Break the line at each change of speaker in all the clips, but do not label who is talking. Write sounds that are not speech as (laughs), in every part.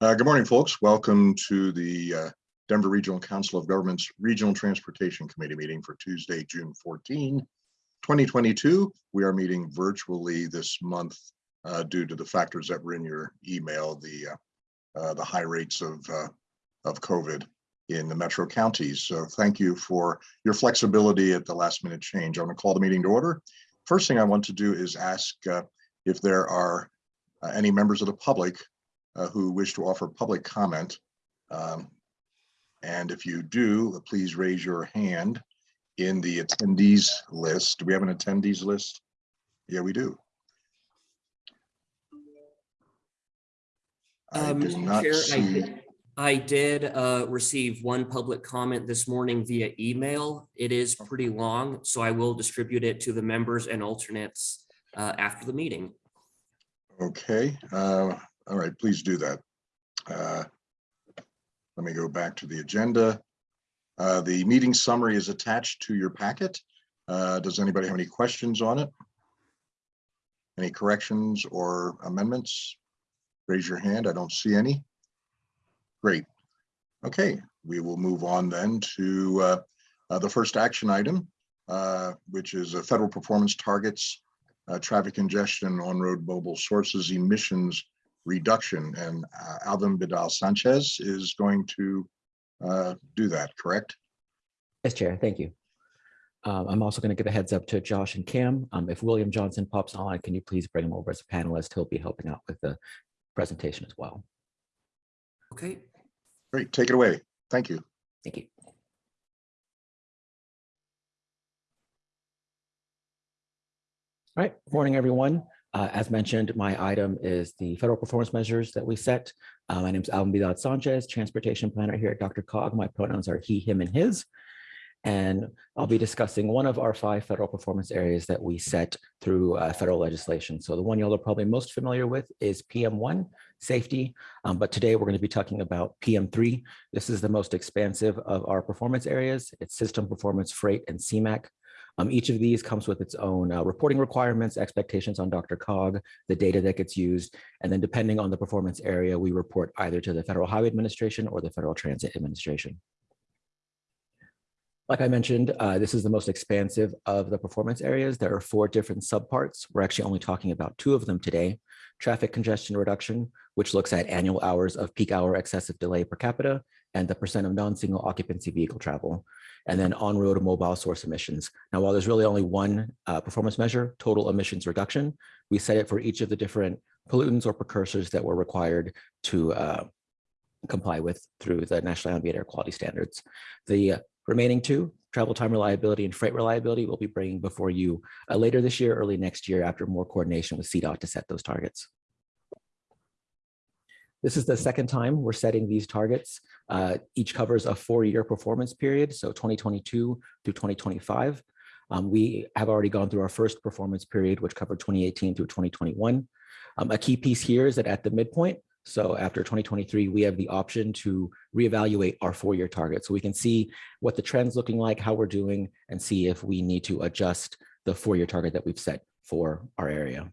Uh, Good morning, folks. Welcome to the uh, Denver Regional Council of Governments Regional Transportation Committee meeting for Tuesday, June 14, 2022. We are meeting virtually this month uh, due to the factors that were in your email, the uh, uh, the high rates of uh, of COVID in the metro counties. So thank you for your flexibility at the last minute change. I'm going to call the meeting to order. First thing I want to do is ask if there are any members of the public who wish to offer public comment. Um, And if you do, please raise your hand in the attendees list. Do we have an attendees list? Yeah, we do. I
Um,
did not
Chair, I
see,
did- I did uh, receive one public comment this morning via email. It is pretty long, so I will distribute it to the members and alternates uh, after the meeting.
okay, uh, all right, please do that. Uh, Let me go back to the agenda. Uh, The meeting summary is attached to your packet. Uh, Does anybody have any questions on it? Any corrections or amendments? Raise your hand. I don't see any. Great. Okay, we will move on then to uh, uh, the first action item, uh, which is federal performance targets, traffic congestion, on-road mobile sources, emissions reduction. And uh, Alvin Vidal Sanchez is going to uh, do that, correct?
Yes, Chair, thank you. Um, I'm also going to give a heads up to Josh and Cam. Um, if William Johnson pops on, can you please bring him over as a panelist? He'll be helping out with the presentation as well.
Okay,
Great, take it away. Thank you.
Thank you. All right, morning, everyone. Uh, as mentioned, my item is the federal performance measures that we set. Uh, my name is Alvin Vidal Sanchez, transportation planner here at DRCOG. My pronouns are he, him, and his. And I'll be discussing one of our five federal performance areas that we set through uh, federal legislation. So the one y'all are probably most familiar with is PM1, safety. Um, but today we're going to be talking about PM3. This is the most expansive of our performance areas. It's system performance, freight, and CMAQ. Um, each of these comes with its own uh, reporting requirements, expectations on DRCOG, the data that gets used, and then depending on the performance area, we report either to the Federal Highway Administration or the Federal Transit Administration. Like I mentioned, uh, this is the most expansive of the performance areas. There are four different subparts. We're actually only talking about two of them today. Traffic congestion reduction, which looks at annual hours of peak hour excessive delay per capita and the percent of non-single occupancy vehicle travel. And then on-road mobile source emissions. Now, while there's really only one uh, performance measure, total emissions reduction, we set it for each of the different pollutants or precursors that were required to uh, comply with through the National Ambient Air Quality Standards. The Remaining two, travel time reliability and freight reliability, will be bringing before you uh, later this year, early next year, after more coordination with CDOT to set those targets. This is the second time we're setting these targets. Uh, each covers a four-year performance period, so 2022 to 2025. Um, we have already gone through our first performance period, which covered 2018 through 2021. Um, a key piece here is that at the midpoint, so after 2023, we have the option to reevaluate our four-year target. So we can see what the trend's looking like, how we're doing, and see if we need to adjust the four-year target that we've set for our area.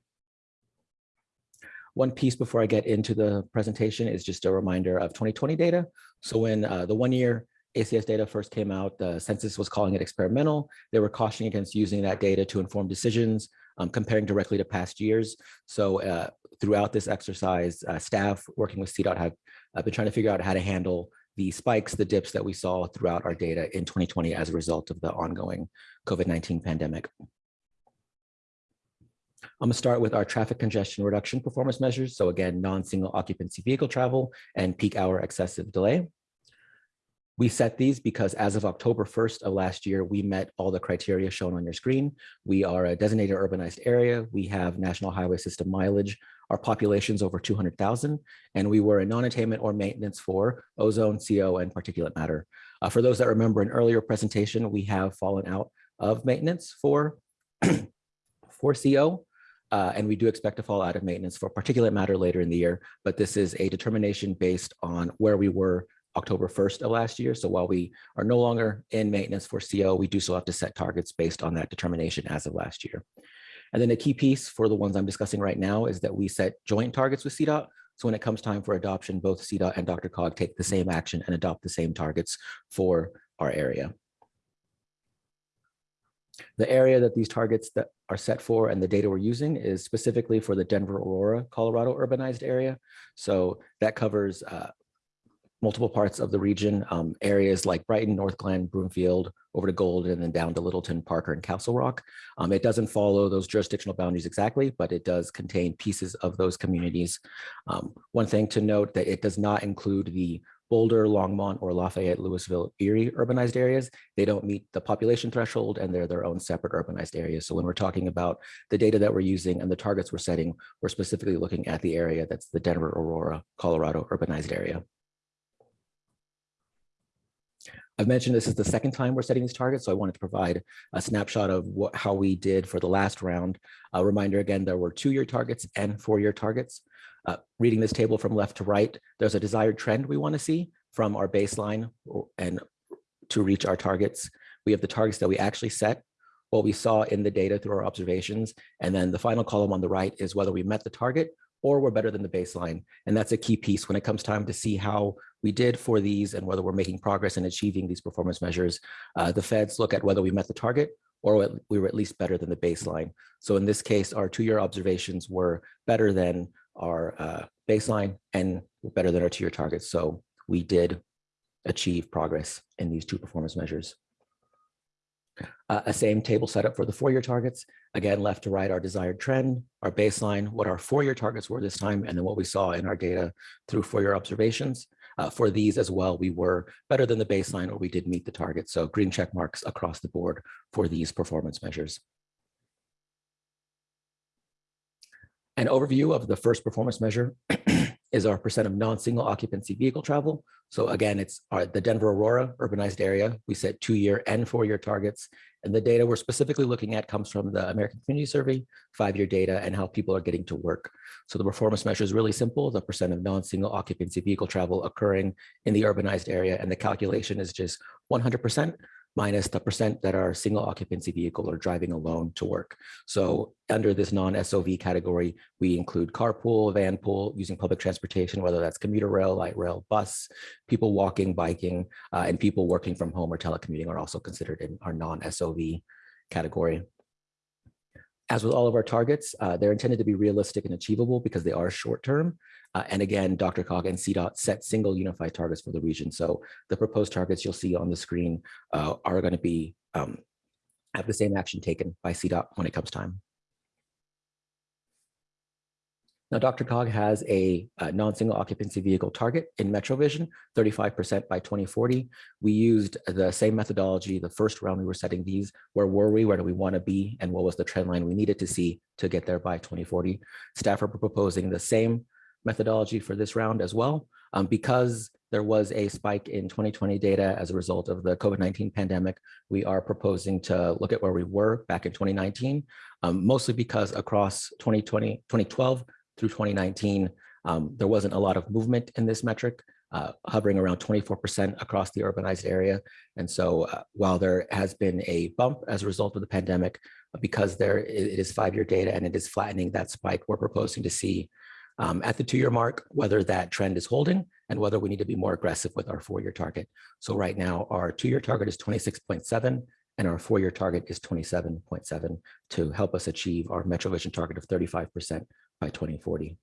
One piece before I get into the presentation is just a reminder of 2020 data. So when uh, the one-year ACS data first came out, the census was calling it experimental. They were cautioning against using that data to inform decisions, um, comparing directly to past years. So uh, throughout this exercise, uh, staff working with CDOT have uh, been trying to figure out how to handle the spikes, the dips that we saw throughout our data in 2020 as a result of the ongoing COVID-19 pandemic. I'm gonna start with our traffic congestion reduction performance measures. So again, non-single occupancy vehicle travel and peak hour excessive delay. We set these because as of October 1st of last year, we met all the criteria shown on your screen. We are a designated urbanized area. We have national highway system mileage. Our population's over 200,000, and we were in non-attainment or maintenance for ozone, CO, and particulate matter. Uh, for those that remember an earlier presentation, we have fallen out of maintenance for, (clears throat) for CO, uh, and we do expect to fall out of maintenance for particulate matter later in the year, but this is a determination based on where we were October 1st of last year. So while we are no longer in maintenance for CO, we do still have to set targets based on that determination as of last year. And then a key piece for the ones I'm discussing right now is that we set joint targets with CDOT. So when it comes time for adoption, both CDOT and DRCOG take the same action and adopt the same targets for our area. The area that these targets that are set for and the data we're using is specifically for the Denver, Aurora, Colorado urbanized area. So that covers uh, multiple parts of the region, um, areas like Brighton, Northglenn, Broomfield, over to Golden, and then down to Littleton, Parker, and Castle Rock. Um, it doesn't follow those jurisdictional boundaries exactly, but it does contain pieces of those communities. Um, one thing to note that it does not include the Boulder, Longmont, or Lafayette, Louisville, Erie urbanized areas. They don't meet the population threshold and they're their own separate urbanized areas. So when we're talking about the data that we're using and the targets we're setting, we're specifically looking at the area that's the Denver, Aurora, Colorado urbanized area. I've mentioned this is the second time we're setting these targets, so I wanted to provide a snapshot of what, how we did for the last round. A reminder again, there were two-year targets and four-year targets. Uh, reading this table from left to right, there's a desired trend we want to see from our baseline and to reach our targets. We have the targets that we actually set, what we saw in the data through our observations, and then the final column on the right is whether we met the target or we're better than the baseline. And that's a key piece when it comes time to see how we did for these and whether we're making progress in achieving these performance measures. Uh, the feds look at whether we met the target or we were at least better than the baseline. So in this case, our two-year observations were better than our uh, baseline and better than our two-year targets. So we did achieve progress in these two performance measures. Uh, a same table setup for the four-year targets. Again, left to right, our desired trend, our baseline, what our four-year targets were this time, and then what we saw in our data through four-year observations. Uh, for these as well, we were better than the baseline or we did meet the target. So green check marks across the board for these performance measures. An overview of the first performance measure (clears throat) is our percent of non-single occupancy vehicle travel. So again, it's our, the Denver Aurora urbanized area. We set two-year and four-year targets. And the data we're specifically looking at comes from the American Community Survey, five-year data, and how people are getting to work. So the performance measure is really simple, the percent of non-single occupancy vehicle travel occurring in the urbanized area. And the calculation is just 100% minus the percent that are single occupancy vehicle or driving alone to work. So under this non-SOV category, we include carpool, van pool, using public transportation, whether that's commuter rail, light rail, bus, people walking, biking, uh, and people working from home or telecommuting are also considered in our non-SOV category. As with all of our targets, uh, they're intended to be realistic and achievable because they are short term. Uh, and again, DRCOG and CDOT set single unified targets for the region. So the proposed targets you'll see on the screen uh, are going to be um, have the same action taken by CDOT when it comes time. Now, DRCOG has a, a non-single occupancy vehicle target in MetroVision, 35% by 2040. We used the same methodology the first round we were setting these. Where were we? Where do we want to be? And what was the trend line we needed to see to get there by 2040? Staff are proposing the same methodology for this round as well. Um, because there was a spike in 2020 data as a result of the COVID-19 pandemic, we are proposing to look at where we were back in 2019, um, mostly because across 2020, 2012 through 2019, um, there wasn't a lot of movement in this metric, uh, hovering around 24% across the urbanized area. And so uh, while there has been a bump as a result of the pandemic, because there it is five-year data and it is flattening that spike, we're proposing to see um, at the two-year mark, whether that trend is holding and whether we need to be more aggressive with our four-year target. So right now, our two-year target is 26.7 and our four-year target is 27.7 to help us achieve our MetroVision target of 35% by 2040.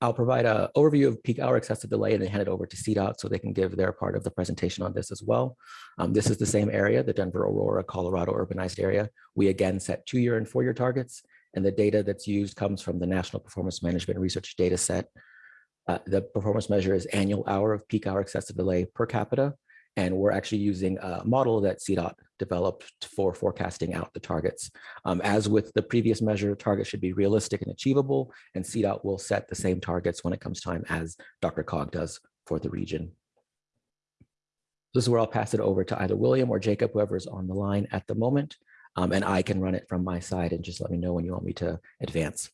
I'll provide an overview of peak hour excessive delay and then hand it over to CDOT so they can give their part of the presentation on this as well. Um, this is the same area, the Denver, Aurora, Colorado urbanized area. We again set two-year and four-year targets and the data that's used comes from the National Performance Management Research Data Set. Uh, the performance measure is annual hour of peak hour excessive delay per capita. And we're actually using a model that CDOT developed for forecasting out the targets. Um, as with the previous measure, targets should be realistic and achievable, and CDOT will set the same targets when it comes time as DRCOG does for the region. This is where I'll pass it over to either William or Jacob, whoever's on the line at the moment um, and I can run it from my side and just let me know when you want me to advance.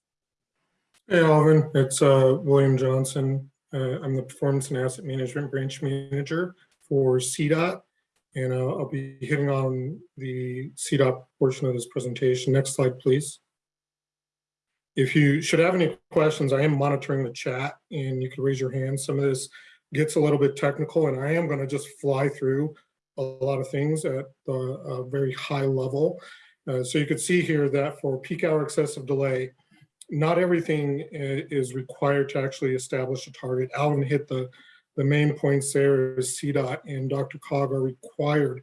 Hey, Alvin, it's uh, William Johnson. Uh, I'm the Performance and Asset Management Branch Manager for CDOT, and uh, I'll be hitting on the CDOT portion of this presentation. Next slide, please. If you should have any questions, I am monitoring the chat and you can raise your hand. Some of this gets a little bit technical and I am going to just fly through a lot of things at the uh, very high level. Uh, so you could see here that for peak hour excessive delay, not everything is required to actually establish a target. Alvin hit the, the main points there is CDOT and DRCOG are required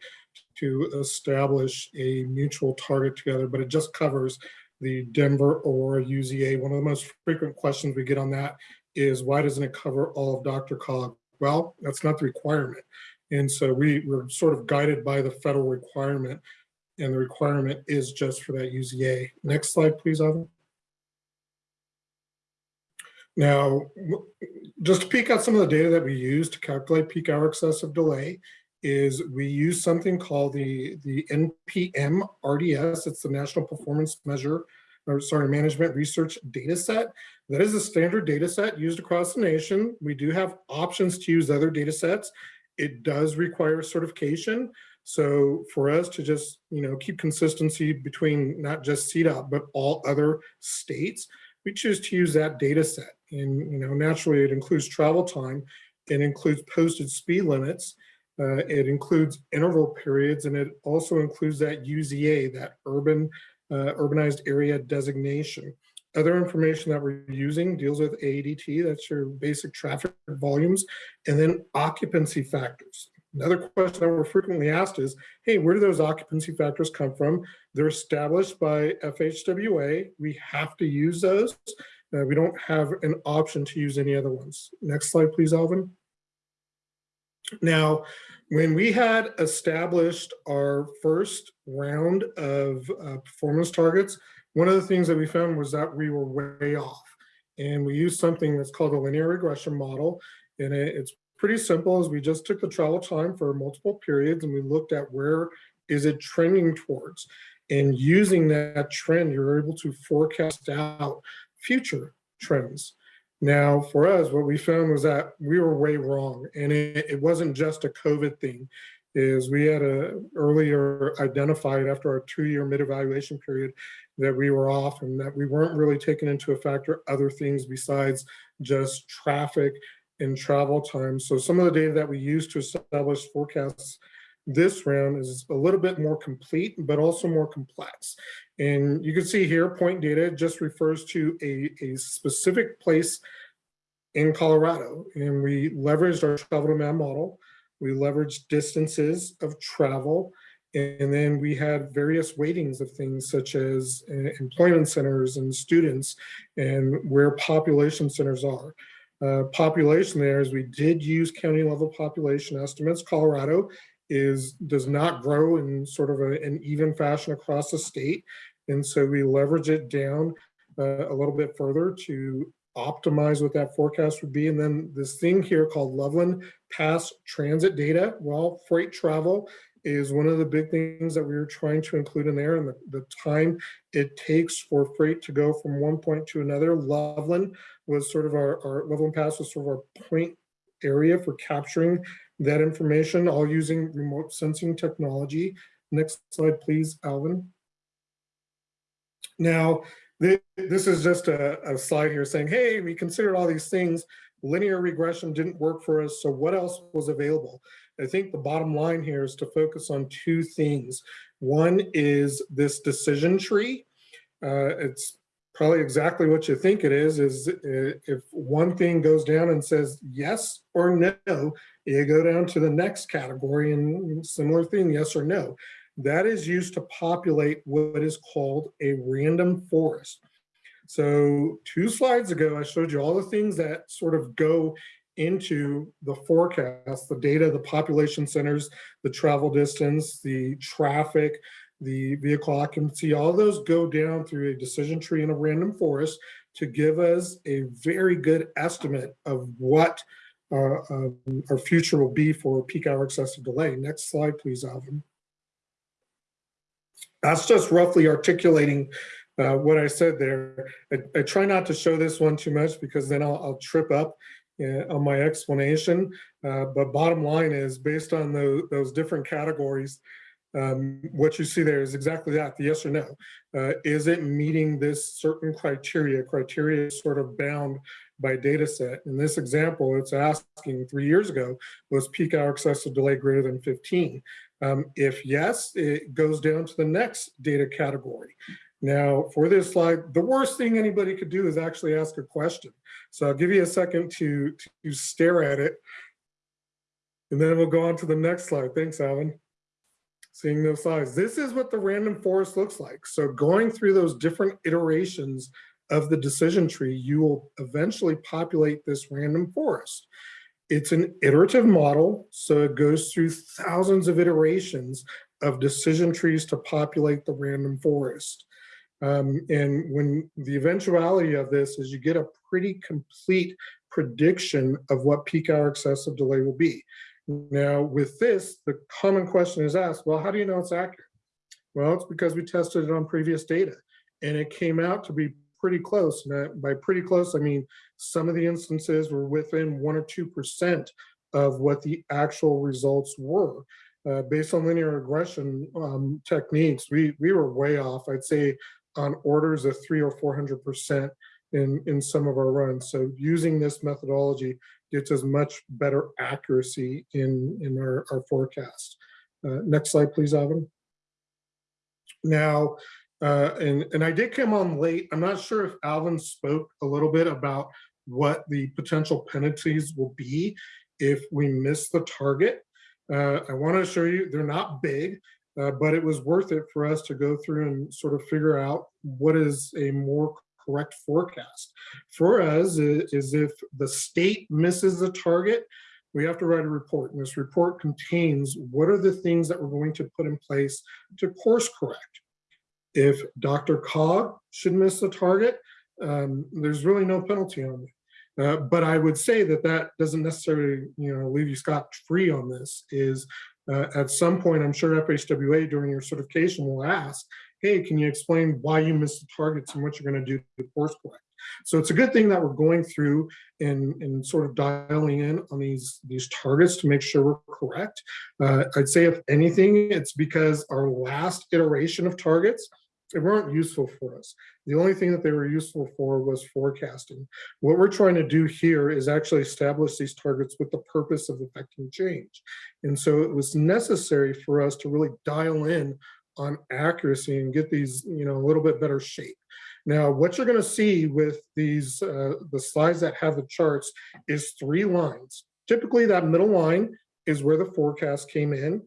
to establish a mutual target together, but it just covers the Denver or UZA. One of the most frequent questions we get on that is why doesn't it cover all of DRCOG? Well, that's not the requirement. And so we were sort of guided by the federal requirement and the requirement is just for that UZA. Next slide, please, Evan. Now, just to peek out some of the data that we use to calculate peak hour excessive delay is we use something called the, the NPM RDS. It's the National Performance Measure, or sorry, Management Research Data Set. That is a standard data set used across the nation. We do have options to use other data sets. It does require certification. So for us to just, you know, keep consistency between not just CDOT, but all other states, we choose to use that data set. And, you know, naturally it includes travel time, it includes posted speed limits, uh, it includes interval periods, and it also includes that UZA, that urban, uh, urbanized area designation. Other information that we're using deals with ADT, that's your basic traffic volumes, and then occupancy factors. Another question that we're frequently asked is, hey, where do those occupancy factors come from? They're established by FHWA. We have to use those. Uh, we don't have an option to use any other ones. Next slide, please, Alvin. Now, when we had established our first round of uh, performance targets, one of the things that we found was that we were way off. And we used something that's called a linear regression model. And it's pretty simple as we just took the travel time for multiple periods and we looked at where is it trending towards. And using that trend, you're able to forecast out future trends. Now, for us, what we found was that we were way wrong. And it, it wasn't just a COVID thing, is we had a earlier identified after our two-year mid-evaluation period that we were off and that we weren't really taking into a factor other things besides just traffic and travel time. So some of the data that we use to establish forecasts this round is a little bit more complete, but also more complex. And you can see here, point data just refers to a, a specific place in Colorado. And we leveraged our travel demand model. We leveraged distances of travel. And then we had various weightings of things such as uh, employment centers and students and where population centers are. Uh, population there is we did use county level population estimates. Colorado is does not grow in sort of a- an even fashion across the state. And so we leverage it down uh, a little bit further to optimize what that forecast would be. And then this thing here called Loveland Pass Transit Data, well, freight travel is one of the big things that we were trying to include in there and the, the time it takes for freight to go from one point to another. Loveland was sort of our, our Loveland Pass was sort of our point area for capturing that information, all using remote sensing technology. Next slide, please, Alvin. Now, thi- this is just a, a slide here saying, hey, we considered all these things. Linear regression didn't work for us, so what else was available? I think the bottom line here is to focus on two things. One is this decision tree. Uh, it's probably exactly what you think it is, is uh, if one thing goes down and says yes or no, you go down to the next category and similar thing, yes or no. That is used to populate what is called a random forest. So two slides ago, I showed you all the things that sort of go into the forecast, the data, the population centers, the travel distance, the traffic, the vehicle occupancy, all those go down through a decision tree in a random forest to give us a very good estimate of what uh, um, our future will be for peak hour excessive delay. Next slide, please, Alvin. That's just roughly articulating uh, what I said there. I, I try not to show this one too much because then I'll, I'll trip up on my explanation. Uh, but bottom line is based on those, those different categories, Um, what you see there is exactly that, the yes or no. Uh, is it meeting this certain criteria? Criteria is sort of bound by data set. In this example, it's asking three years ago, was peak hour excessive delay greater than 15? Um, if yes, it goes down to the next data category. Now, for this slide, the worst thing anybody could do is actually ask a question. So I'll give you a second to, to stare at it. And then we'll go on to the next slide. Thanks, Alvin. Seeing those slides. This is what the random forest looks like. So going through those different iterations of the decision tree, you will eventually populate this random forest. It's an iterative model, so it goes through thousands of iterations of decision trees to populate the random forest. Um, and when the eventuality of this is you get a pretty complete prediction of what peak hour excessive delay will be. Now with this, the common question is asked, well, how do you know it's accurate? Well, it's because we tested it on previous data and it came out to be pretty close. And by pretty close, I mean, some of the instances were within one or 2% of what the actual results were. Uh, based on linear regression um, techniques, we, we were way off. I'd say on orders of three or 400% in, in some of our runs. So using this methodology gets us much better accuracy in, in our, our forecast. Uh, next slide, please, Alvin. Now, uh, and, and I did come on late. I'm not sure if Alvin spoke a little bit about what the potential penalties will be if we miss the target. Uh, I want to assure you they're not big, uh, but it was worth it for us to go through and sort of figure out what is a more correct forecast. For us is, if the state misses the target, we have to write a report. And this report contains what are the things that we're going to put in place to course correct. If DRCOG should miss the target, um, there's really no penalty on it. Uh, but I would say that that doesn't necessarily, you know, leave you scot free on this. Is uh, at some point, I'm sure FHWA during your certification will ask, "Hey, can you explain why you missed the targets and what you're going to do to course correct?" So it's a good thing that we're going through and, and sort of dialing in on these, these targets to make sure we're correct. Uh, I'd say if anything, it's because our last iteration of targets, they weren't useful for us. The only thing that they were useful for was forecasting. What we're trying to do here is actually establish these targets with the purpose of affecting change. And so it was necessary for us to really dial in on accuracy and get these, you know, a little bit better shape. Now, what you're going to see with these, uh, the slides that have the charts is three lines. Typically, that middle line is where the forecast came in.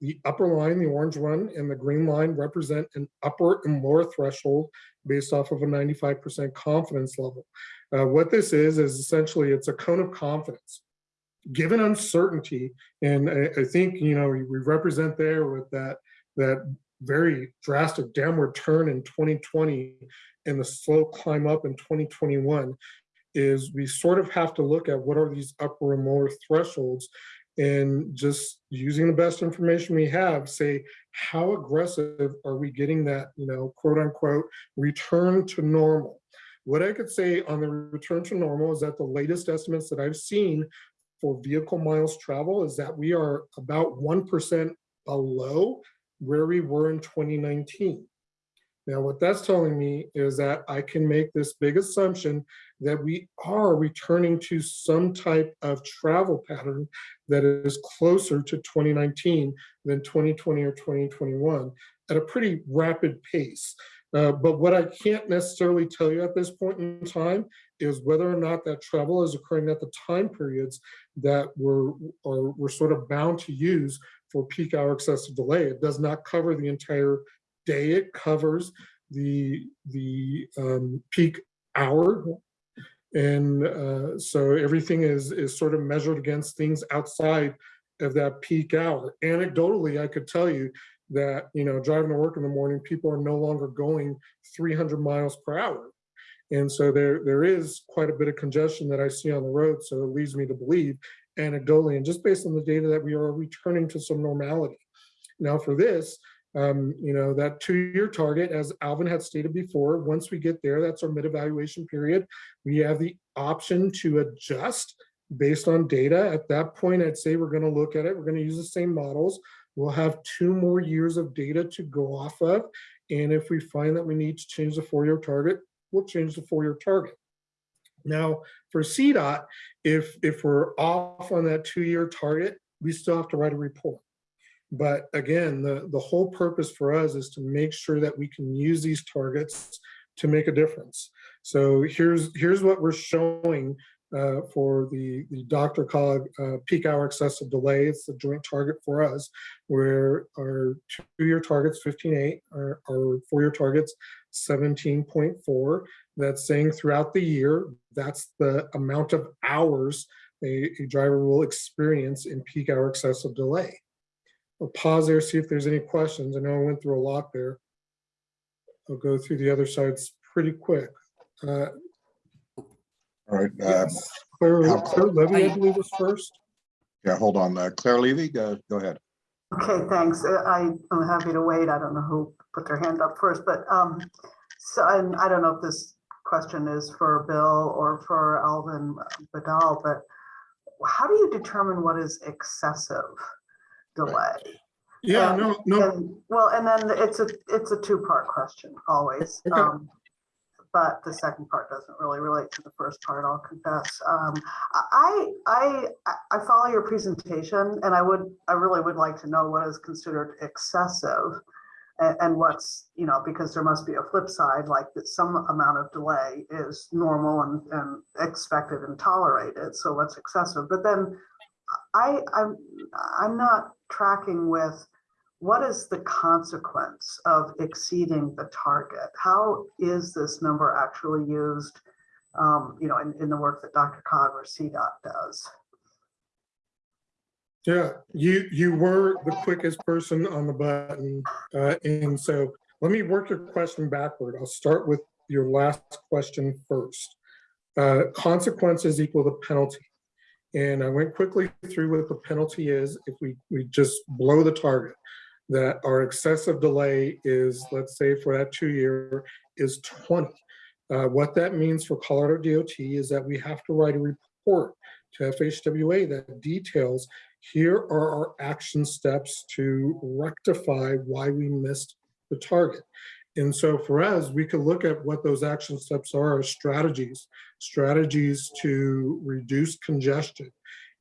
The upper line, the orange one, and the green line represent an upper and lower threshold based off of a 95% confidence level. Uh, what this is, is essentially it's a cone of confidence. Given uncertainty, and I, I think, you know, we, represent there with that, that very drastic downward turn in 2020 and the slow climb up in 2021 is we sort of have to look at what are these upper and lower thresholds and just using the best information we have say how aggressive are we getting that you know quote unquote return to normal? What i could say on the return to normal is that the latest estimates that i've seen for vehicle miles travel is that we are about 1% below where we were in 2019 now, what that's telling me is that I can make this big assumption that we are returning to some type of travel pattern that is closer to 2019 than 2020 or 2021 at a pretty rapid pace. Uh, but what I can't necessarily tell you at this point in time is whether or not that travel is occurring at the time periods that we're, or we're sort of bound to use for peak hour excessive delay. It does not cover the entire day it covers the the um, peak hour. And uh, so everything is is sort of measured against things outside of that peak hour. Anecdotally i could tell you that you know driving to work in the morning people are no longer going 300 miles per hour. And so there there is quite a bit of congestion that i see on the road so it leads me to believe anecdotally and just based on the data that we are returning to some normality. Now for this um, you know, that two-year target, as Alvin had stated before, once we get there, that's our mid-evaluation period. We have the option to adjust based on data. At that point, I'd say we're going to look at it. We're going to use the same models. we'll have two more years of data to go off of. And if we find that we need to change the four-year target, we'll change the four-year target. Now, for CDOT, if, if we're off on that two-year target, we still have to write a report. But again, the, the whole purpose for us is to make sure that we can use these targets to make a difference. So here's, here's what we're showing uh, for the, the DRCOG uh, peak hour excessive delay. It's the joint target for us, where our two-year target's 15.8, our, our four-year target's 17.4. That's saying throughout the year, that's the amount of hours a, a driver will experience in peak hour excessive delay. I'll pause there, see if there's any questions. I know I went through a lot there. I'll go through the other sides pretty quick. Uh,
All right, uh,
Claire,
How-
Claire Levy, I believe was first.
yeah, hold on. Uh, Claire Levy, uh, go ahead.
Okay, thanks. Uh, I am happy to wait. I don't know who put their hand up first, but um, so and I don't know if this question is for Bill or for Alvin Badal, but how do you determine what is excessive delay?
Yeah,
And-
no, no,
And, well, and then it's a, it's a two-part question always.
Okay.
um, But the second part doesn't really relate to the first part, I'll confess. Um, I, I, I- I follow your presentation and I would, I really would like to know what is considered excessive. And, and what's, you know, because there must be a flip side, like that some amount of delay is normal and, and expected and tolerated. So what's excessive? But then I, I'm, I'm not tracking with what is the consequence of exceeding the target? How is this number actually used, um, you know, in, in the work that DRCOG or CDOT does?
yeah, you, you were the quickest person on the button. Uh, and so let me work your question backward. I'll start with your last question first. Uh, consequences equal the penalty. And I went quickly through what the penalty is if we, we just blow the target. That our excessive delay is, let's say for that two year, is 20. Uh, what that means for Colorado DOT is that we have to write a report to FHWA that details here are our action steps to rectify why we missed the target. And so for us, we could look at what those action steps are as strategies, strategies to reduce congestion.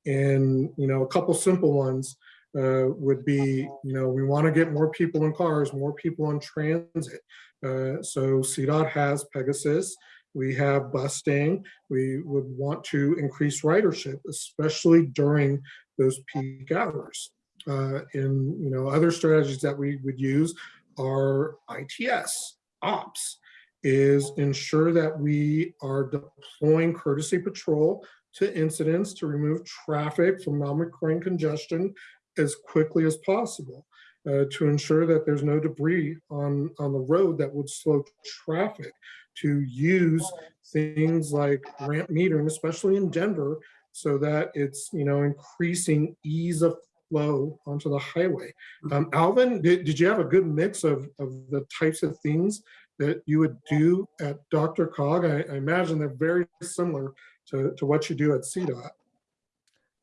And, you know, a couple simple ones uh, would be, you know, we want to get more people in cars, more people on transit. Uh, so CDOT has Pegasus. We have Bustang. We would want to increase ridership, especially during those peak hours. Uh, and, you know, other strategies that we would use are ITS, ops, is ensure that we are deploying courtesy patrol to incidents to remove traffic from non-recurring congestion as quickly as possible. Uh, to ensure that there's no debris on, on the road that would slow traffic, to use things like ramp metering, especially in Denver, so that it's, you know, increasing ease of flow onto the highway. Um, Alvin, did, did you have a good mix of, of the types of things that you would do at DRCOG? I, I imagine they're very similar to, to what you do at CDOT.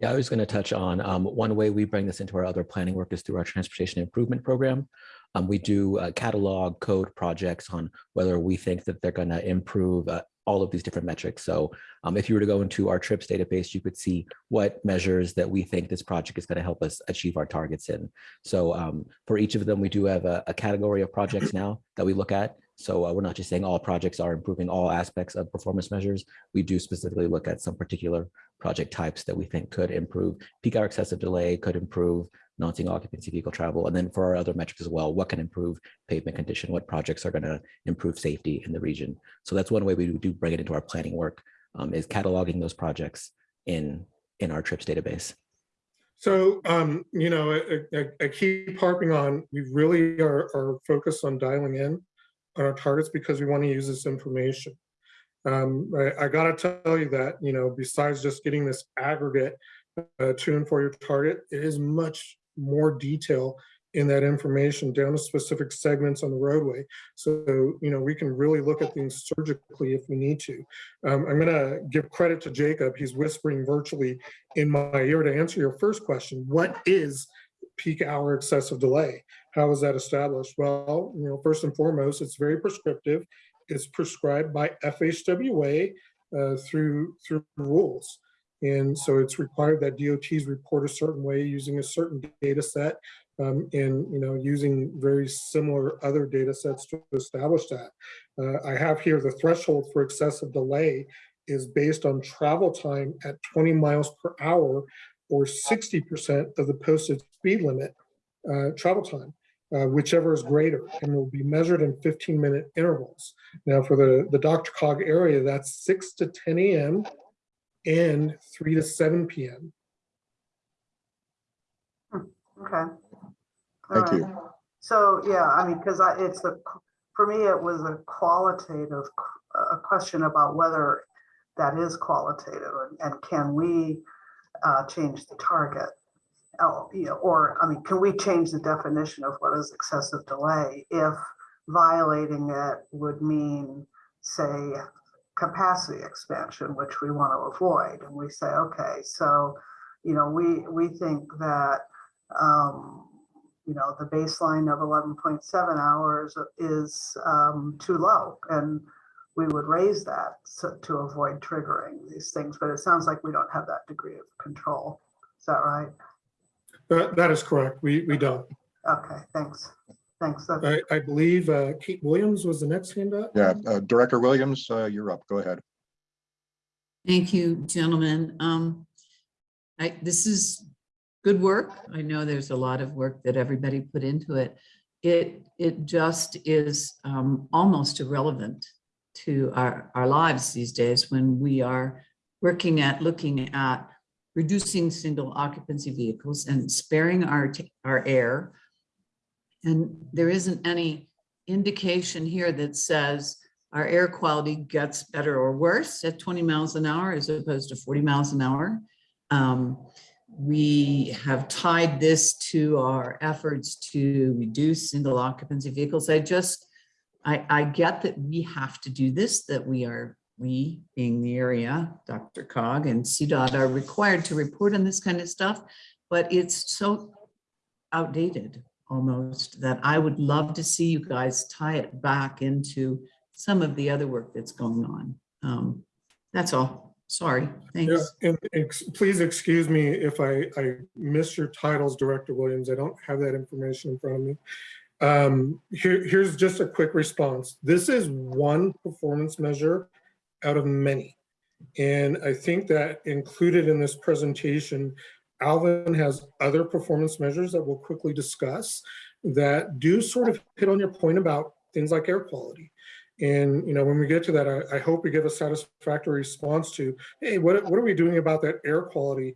Yeah, I was going to touch on um, one way we bring this into our other planning work is through our transportation improvement program. Um, we do uh, catalog code projects on whether we think that they're going to improve uh, all of these different metrics. So um, if you were to go into our trips database, you could see what measures that we think this project is going to help us achieve our targets in. So um, for each of them, we do have a, a category of projects now that we look at. So uh, we're not just saying all projects are improving all aspects of performance measures. We do specifically look at some particular project types that we think could improve peak hour excessive delay, could improve non-single occupancy vehicle travel. And then for our other metrics as well, what can improve pavement condition, what projects are going to improve safety in the region. So that's one way we do bring it into our planning work um, is cataloging those projects in, in our trips database.
So, um, you know, I, I, I keep harping on, we really are, are focused on dialing in on our targets because we want to use this information. Um, I, I gotta tell you that, you know, besides just getting this aggregate uh, to and for your target, it is much more detail in that information down to specific segments on the roadway. So, you know, we can really look at things surgically if we need to. Um, I'm gonna give credit to Jacob. He's whispering virtually in my ear to answer your first question. What is peak hour excessive delay. How is that established? Well, you know, first and foremost, it's very prescriptive. It's prescribed by FHWA uh, through through rules. And so it's required that DOTs report a certain way using a certain data set um, and, you know, using very similar other data sets to establish that. Uh, I have here the threshold for excessive delay is based on travel time at 20 miles per hour or 60% of the posted speed limit uh, travel time, uh, whichever is greater, and will be measured in 15 minute intervals. Now for the, the DRCOG area, that's 6 to 10 a.m. and 3 to 7 p.m.
Okay.
Thank
All
you.
So, yeah, I mean, because it's a, for me, it was a qualitative, q- a question about whether that is qualitative and- and can we uh, change the target? Oh, you know, or, I mean, can we change the definition of what is excessive delay if violating it would mean, say, capacity expansion, which we want to avoid? And we say, okay, so, you know, we, we think that um, you know, the baseline of eleven point seven hours is um, too low. And we would raise that so- to avoid triggering these things, but it sounds like we don't have that degree of control. Is that right?
That, that is correct. We, we don't.
Okay, thanks. Thanks.
I, I believe uh, Kate Williams was the next hand up.
Yeah, uh, Director Williams, uh, you're up. Go ahead.
Thank you, gentlemen. Um, I, this is good work. I know there's a lot of work that everybody put into it. It, it just is um, almost irrelevant to our, our lives these days when we are working at, looking at reducing single occupancy vehicles and sparing our, our air. And there isn't any indication here that says our air quality gets better or worse at 20 miles an hour as opposed to 40 miles an hour. Um, we have tied this to our efforts to reduce single occupancy vehicles. I just, I, I get that we have to do this, that we are, we being the area, DRCOG and CDOT are required to report on this kind of stuff, but it's so outdated almost that I would love to see you guys tie it back into some of the other work that's going on. Um, that's all. Sorry.
Yeah,
Thanks.
and ex- please excuse me if I, I your titles, Director Williams. I don't have that information in front of me. Um, here, here's just a quick response. This is one performance measure out of many. And I think that included in this presentation, Alvin has other performance measures that we'll quickly discuss that do sort of hit on your point about things like air quality. And, you know, when we get to that, I, I hope we give a satisfactory response to, hey, what, what are we doing about that air quality?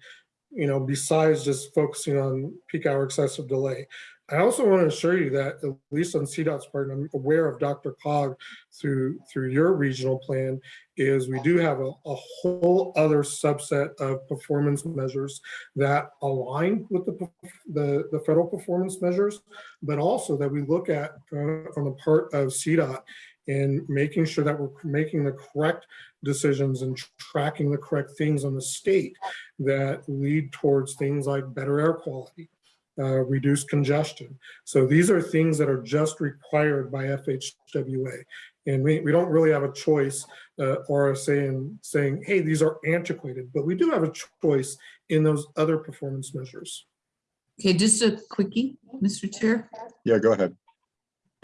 You know, besides just focusing on peak hour excessive delay. I also want to assure you that at least on CDOT's part, and I'm aware of DRCOG through through your regional plan, is we do have a, a whole other subset of performance measures that align with the, the, the federal performance measures, but also that we look at uh, on the part of CDOT in making sure that we're making the correct decisions and tracking the correct things on the state that lead towards things like better air quality, uh, reduced congestion. So these are things that are just required by FHWA. And we, we don't really have a choice uh, or saying, saying, hey, these are antiquated, but we do have a choice in those other performance measures.
Okay, just a quickie, Mr. Chair.
Yeah, go ahead.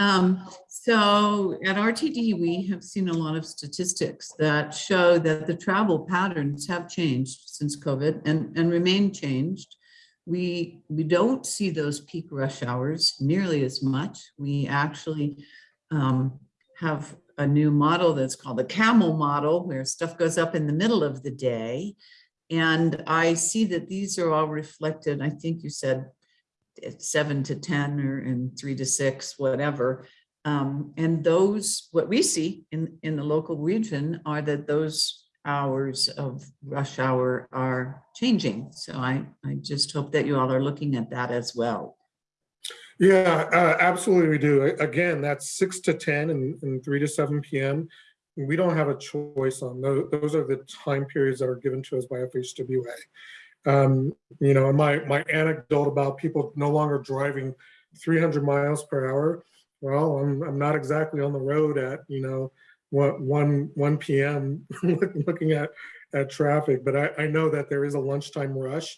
Um, so at RTD, we have seen a lot of statistics that show that the travel patterns have changed since COVID and, and remain changed. We, we don't see those peak rush hours nearly as much. We actually um, have a new model that's called the camel model where stuff goes up in the middle of the day. And I see that these are all reflected, I think you said seven to 10 or and three to six, whatever. Um, and those, what we see in, in the local region are that those hours of rush hour are changing. So I, I just hope that you all are looking at that as well.
Yeah, uh, absolutely we do. Again, that's six to 10 and, and three to seven PM. We don't have a choice on those. Those are the time periods that are given to us by FHWA. Um, you know, my, my anecdote about people no longer driving 300 miles per hour. Well, I'm, I'm not exactly on the road at, you know, 1, 1 PM (laughs) looking at, at traffic, but I, I know that there is a lunchtime rush.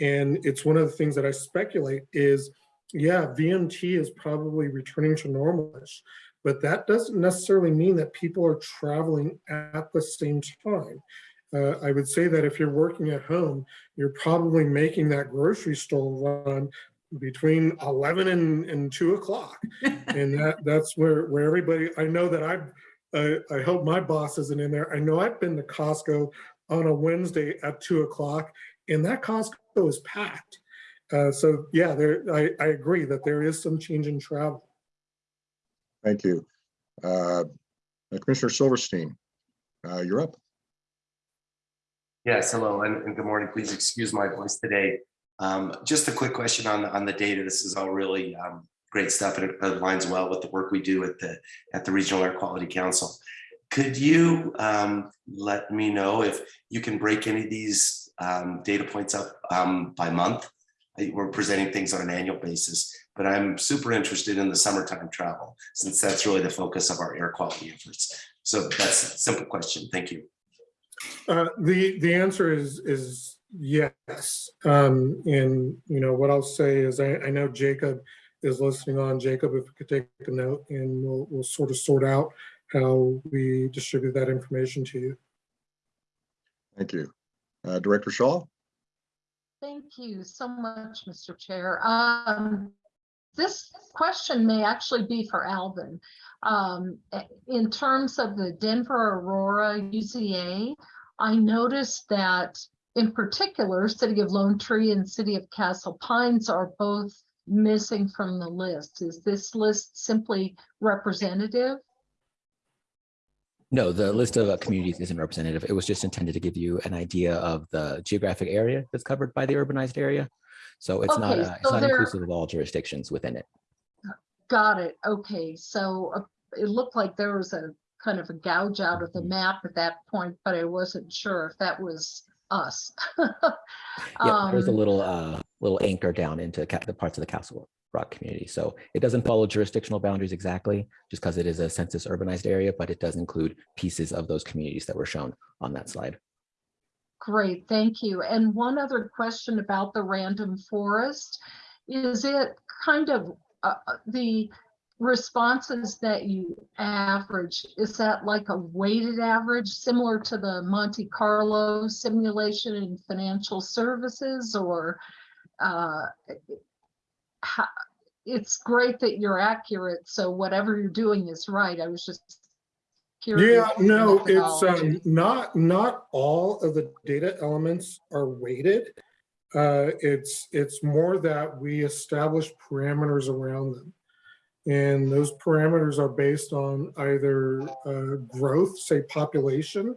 And it's one of the things that I speculate is, yeah, VMT is probably returning to normalish, but that doesn't necessarily mean that people are traveling at the same time. Uh, I would say that if you're working at home, you're probably making that grocery store run between 11 and, and 2 o'clock. (laughs) And that, that's where, where everybody, I know that I've, I, I hope my boss isn't in there. I know I've been to Costco on a Wednesday at 2 o'clock and that Costco is packed. Uh, so yeah, there, I, I agree that there is some change in travel.
Thank you. Uh, Commissioner Silverstein, uh, you're up.
Yes, hello and, and good morning. Please excuse my voice today. Um, just a quick question on, on the data. This is all really um, great stuff and it aligns well with the work we do at the, at the Regional Air Quality Council. Could you um, let me know if you can break any of these um, data points up um, by month? I- We're presenting things on an annual basis, but I'm super interested in the summertime travel since that's really the focus of our air quality efforts. So that's a simple question. Thank you.
Uh, the, the answer is, is yes. Um, and, you know, what I'll say is I, I know Jacob is listening on. Jacob, if you could take a note and we'll, we'll sort of sort out how we distribute that information to you.
Thank you. Uh, Director Shaw?
Thank you so much, Mr. Chair. Um, This question may actually be for Alvin. Um, In terms of the Denver Aurora UZA, I noticed that in particular, City of Lone Tree and City of Castle Pines are both missing from the list. Is this list simply representative?
No, the list of uh, communities isn't representative. It was just intended to give you an idea of the geographic area that's covered by the urbanized area. So it's not,
Okay,
uh, it's
so
not
there-
inclusive of all jurisdictions within it.
Got it. Okay, so uh, it looked like there was a kind of a gouge out of the
Mhm.
map at that point, but I wasn't sure if that was us. (laughs)
Yeah, there's a
Um,
little, uh, little anchor down into the parts of the Castle Rock community. So it doesn't follow jurisdictional boundaries exactly, just because it is a census urbanized area, but it does include pieces of those communities that were shown on that slide.
Great, thank you. And one other question about the random forest. Is it kind of, uh, uh, the responses that you average, is that like a weighted average similar to the Monte Carlo simulation in financial services or uh, it's great that you're accurate, so whatever you're doing is right. I was just curious.
Yeah, no, it's um, not, not all of the data elements are weighted. Uh, It's, it's more that we establish parameters around them. And those parameters are based on either uh, growth, say population,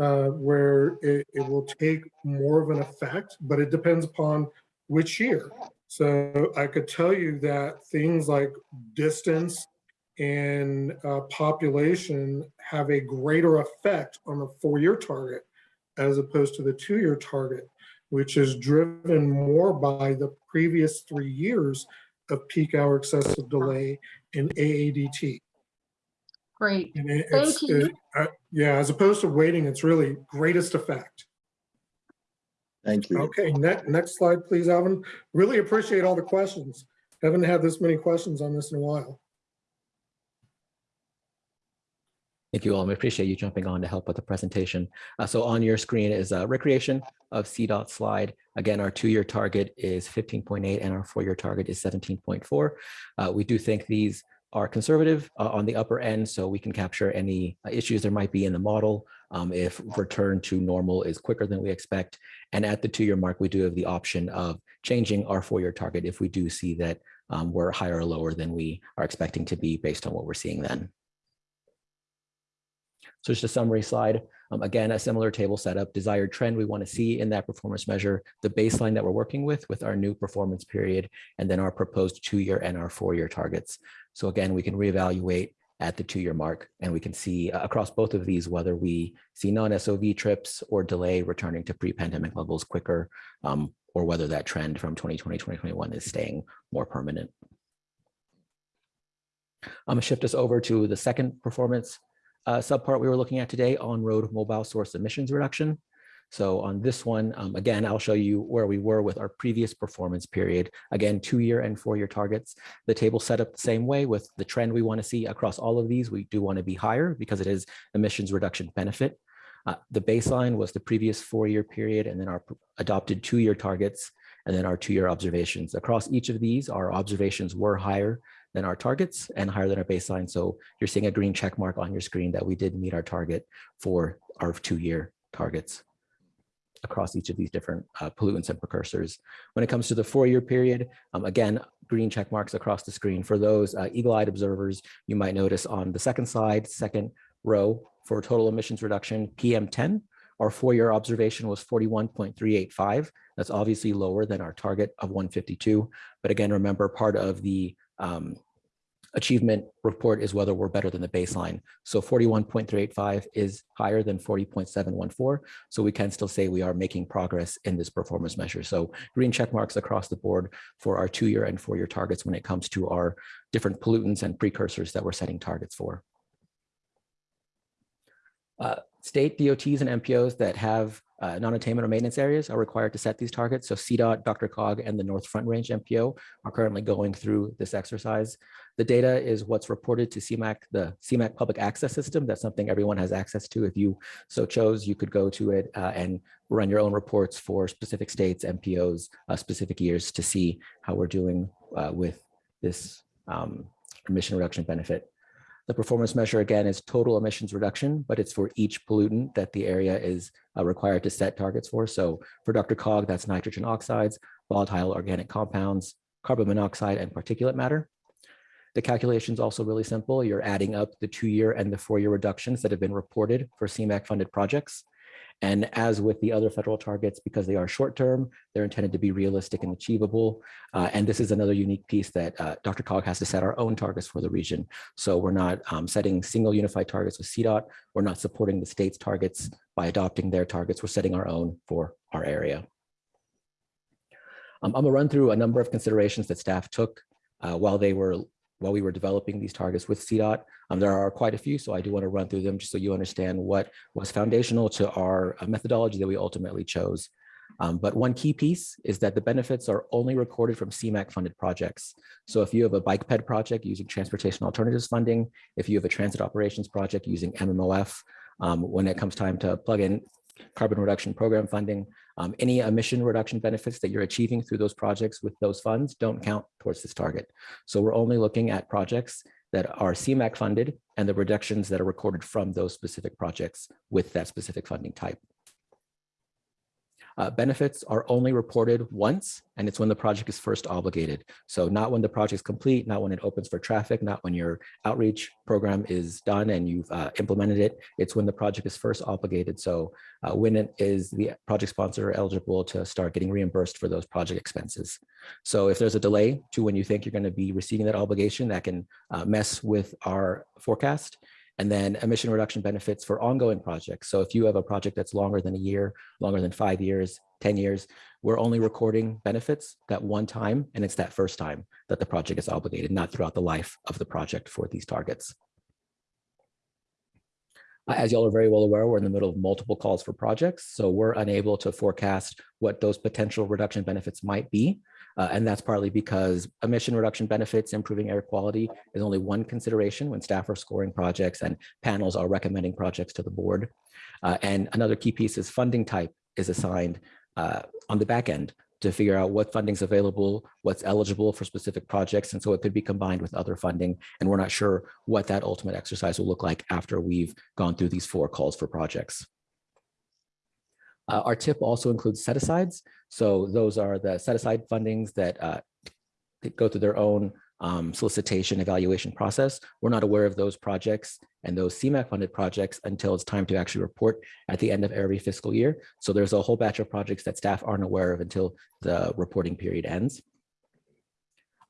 uh, where it, it will take more of an effect, but it depends upon which year. So I could tell you that things like distance and uh, population have a greater effect on the four-year target as opposed to the two-year target, which is driven more by the previous three years of peak hour excessive delay in AADT.
Great.
It-
Thank you.
it- uh, yeah, as opposed to weighting, it's really greatest effect.
Thank you.
Okay, next, next slide, please, Alvin. Really appreciate all the questions. Haven't had this many questions on this in a while.
Thank you all. We appreciate you jumping on to help with the presentation. Uh, so on your screen is a recreation of CDOT slide. Again, our two-year target is 15.8 and our four-year target is 17.4. Uh, we do think these are conservative uh, on the upper end, so we can capture any uh, issues there might be in the model um, if return to normal is quicker than we expect. And at the two-year mark, we do have the option of changing our four-year target if we do see that um, we're higher or lower than we are expecting to be based on what we're seeing then. So just a summary slide. Um, again, a similar table setup, desired trend we want to see in that performance measure, the baseline that we're working with, with our new performance period, and then our proposed two-year and our four-year targets. So again, we can reevaluate at the two-year mark. And we can see uh, across both of these whether we see non-SOV trips or delay returning to pre-pandemic levels quicker, um, or whether that trend from 2020, 2021 is staying more permanent. I'm gonna shift us over to the second performance uh, subpart we were looking at today, on-road mobile source emissions reduction. So on this one, um, again, I'll show you where we were with our previous performance period. Again, two-year and four-year targets. The table set up the same way with the trend we want to see across all of these. We do want to be higher because it is emissions reduction benefit. Uh, the baseline was the previous four-year period and then our adopted two-year targets and then our two-year observations. Across each of these, our observations were higher than our targets and higher than our baseline. So you're seeing a green check mark on your screen that we did meet our target for our two-year targets across each of these different uh, pollutants and precursors. When it comes to the four-year period, um, again, green check marks across the screen. For those uh, eagle-eyed observers, you might notice on the second slide, second row for total emissions reduction, PM10, our four-year observation was 41.385. That's obviously lower than our target of 152. But again, remember part of the um, achievement report is whether we're better than the baseline. So 41.385 is higher than 40.714. So we can still say we are making progress in this performance measure. So green check marks across the board for our two-year and four-year targets when it comes to our different pollutants and precursors that we're setting targets for. Uh, state DOTs and MPOs that have uh, non-attainment or maintenance areas are required to set these targets. So CDOT, DRCOG, and the North Front Range MPO are currently going through this exercise. The data is what's reported to CMAQ, the CMAQ public access system. That's something everyone has access to. If you so chose, you could go to it uh, and run your own reports for specific states, MPOs, uh, specific years to see how we're doing uh, with this um, emission reduction benefit. The performance measure again is total emissions reduction, but it's for each pollutant that the area is uh, required to set targets for. So for DRCOG, that's nitrogen oxides, volatile organic compounds, carbon monoxide, and particulate matter. The calculation is also really simple. You're adding up the two-year and the four-year reductions that have been reported for CMAQ funded projects. And as with the other federal targets, because they are short-term, they're intended to be realistic and achievable. Uh, and this is another unique piece that uh, DRCOG has to set our own targets for the region. So we're not um, setting single unified targets with CDOT. We're not supporting the state's targets by adopting their targets. We're setting our own for our area. Um, I'm gonna run through a number of considerations that staff took uh, while they were while we were developing these targets with CDOT. Um, there are quite a few, so I do want to run through them just so you understand what was foundational to our uh, methodology that we ultimately chose. Um, but one key piece is that the benefits are only recorded from CMAQ funded projects. So if you have a bike ped project using transportation alternatives funding, if you have a transit operations project using MMOF, um, when it comes time to plug in carbon reduction program funding, um, any emission reduction benefits that you're achieving through those projects with those funds don't count towards this target. So we're only looking at projects that are CMAQ funded and the reductions that are recorded from those specific projects with that specific funding type. Uh, benefits are only reported once, and it's when the project is first obligated. So not when the project is complete, not when it opens for traffic, not when your outreach program is done and you've uh, implemented it. It's when the project is first obligated. So uh, when it is the project sponsor eligible to start getting reimbursed for those project expenses. So if there's a delay to when you think you're going to be receiving that obligation, that can uh, mess with our forecast and then emission reduction benefits for ongoing projects. So if you have a project that's longer than a year, longer than five years, 10 years, we're only recording benefits that one time, and it's that first time that the project is obligated, not throughout the life of the project for these targets. Uh, As y'all are very well aware, we're in the middle of multiple calls for projects, so we're unable to forecast what those potential reduction benefits might be. Uh, and that's partly because emission reduction benefits, improving air quality is only one consideration when staff are scoring projects and panels are recommending projects to the board. Uh, and another key piece is funding type is assigned uh, on the back end to figure out what funding's available, what's eligible for specific projects. And so it could be combined with other funding. And we're not sure what that ultimate exercise will look like after we've gone through these four calls for projects. Uh, our tip also includes set-asides. So those are the set-aside fundings that, uh, go through their own um, solicitation evaluation process. We're not aware of those projects and those CMAQ funded projects until it's time to actually report at the end of every fiscal year. So there's a whole batch of projects that staff aren't aware of until the reporting period ends.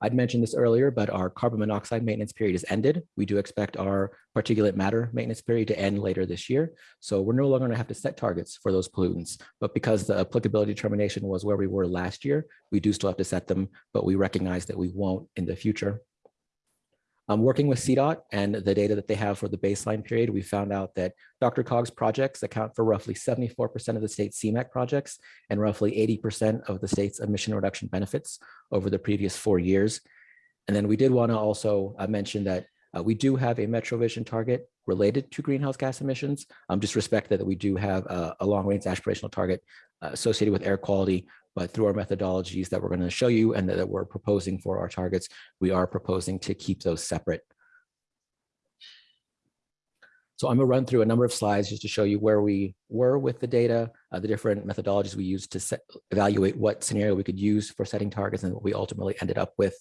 I'd mentioned this earlier, but our carbon monoxide maintenance period is ended. We do expect our particulate matter maintenance period to end later this year. So we're no longer going to have to set targets for those pollutants. But because the applicability determination was where we were last year, we do still have to set them, but we recognize that we won't in the future. Um, working with CDOT and the data that they have for the baseline period, we found out that DRCOG's projects account for roughly 74% of the state's CMAQ projects and roughly 80% of the state's emission reduction benefits over the previous four years. And then we did want to also uh, mention that uh, we do have a MetroVision target related to greenhouse gas emissions. Um, just respect that we do have a, a long range aspirational target uh, associated with air quality, but through our methodologies that we're going to show you and that, we're proposing for our targets, we are proposing to keep those separate. So I'm gonna run through a number of slides just to show you where we were with the data, uh, the different methodologies we used to set, evaluate what scenario we could use for setting targets and what we ultimately ended up with.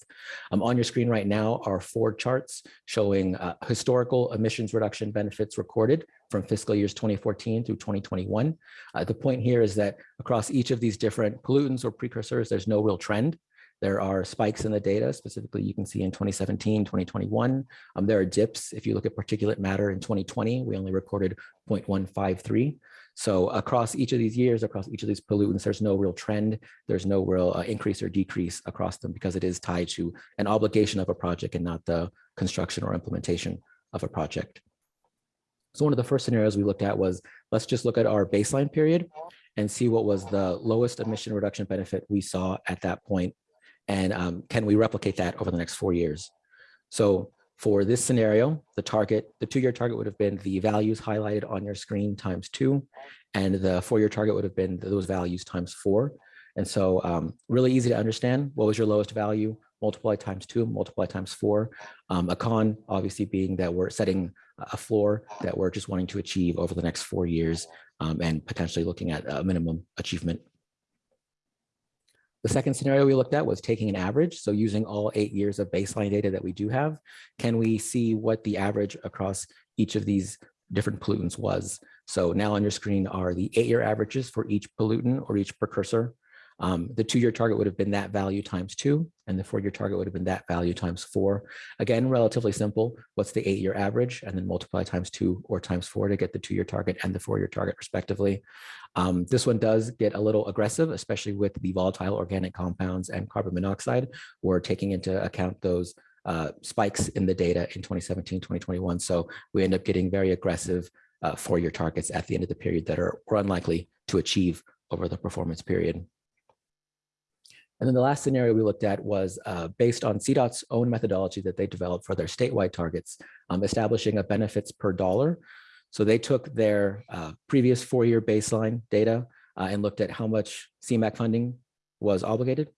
Um, on your screen right now are four charts showing uh, historical emissions reduction benefits recorded from fiscal years 2014 through 2021. Uh, the point here is that across each of these different pollutants or precursors, there's no real trend. There are spikes in the data, specifically you can see in 2017, 2021. Um, there are dips. If you look at particulate matter in 2020, we only recorded 0.153. So across each of these years, across each of these pollutants, there's no real trend. There's no real uh, increase or decrease across them because it is tied to an obligation of a project and not the construction or implementation of a project. So one of the first scenarios we looked at was, let's just look at our baseline period and see what was the lowest emission reduction benefit we saw at that point and um, can we replicate that over the next four years? So for this scenario, the target, the two-year target would have been the values highlighted on your screen times two, and the four-year target would have been those values times four. And so um, really easy to understand. What was your lowest value? Multiply times two, multiply times four. Um, a con obviously being that we're setting a floor that we're just wanting to achieve over the next four years um, and potentially looking at a minimum achievement. The second scenario we looked at was taking an average. So using all eight years of baseline data that we do have, can we see what the average across each of these different pollutants was? So now on your screen are the eight-year averages for each pollutant or each precursor. Um, the two-year target would have been that value times two, and the four-year target would have been that value times four. Again, relatively simple. What's the eight-year average? And then multiply times two or times four to get the two-year target and the four-year target respectively. Um, this one does get a little aggressive, especially with the volatile organic compounds and carbon monoxide. We're taking into account those uh, spikes in the data in 2017, 2021. So we end up getting very aggressive uh, four-year targets at the end of the period that are we're unlikely to achieve over the performance period. And then the last scenario we looked at was uh, based on CDOT's own methodology that they developed for their statewide targets, um, establishing a benefits per dollar. So they took their uh, previous four-year baseline data uh, and looked at how much CMAQ funding was obligated.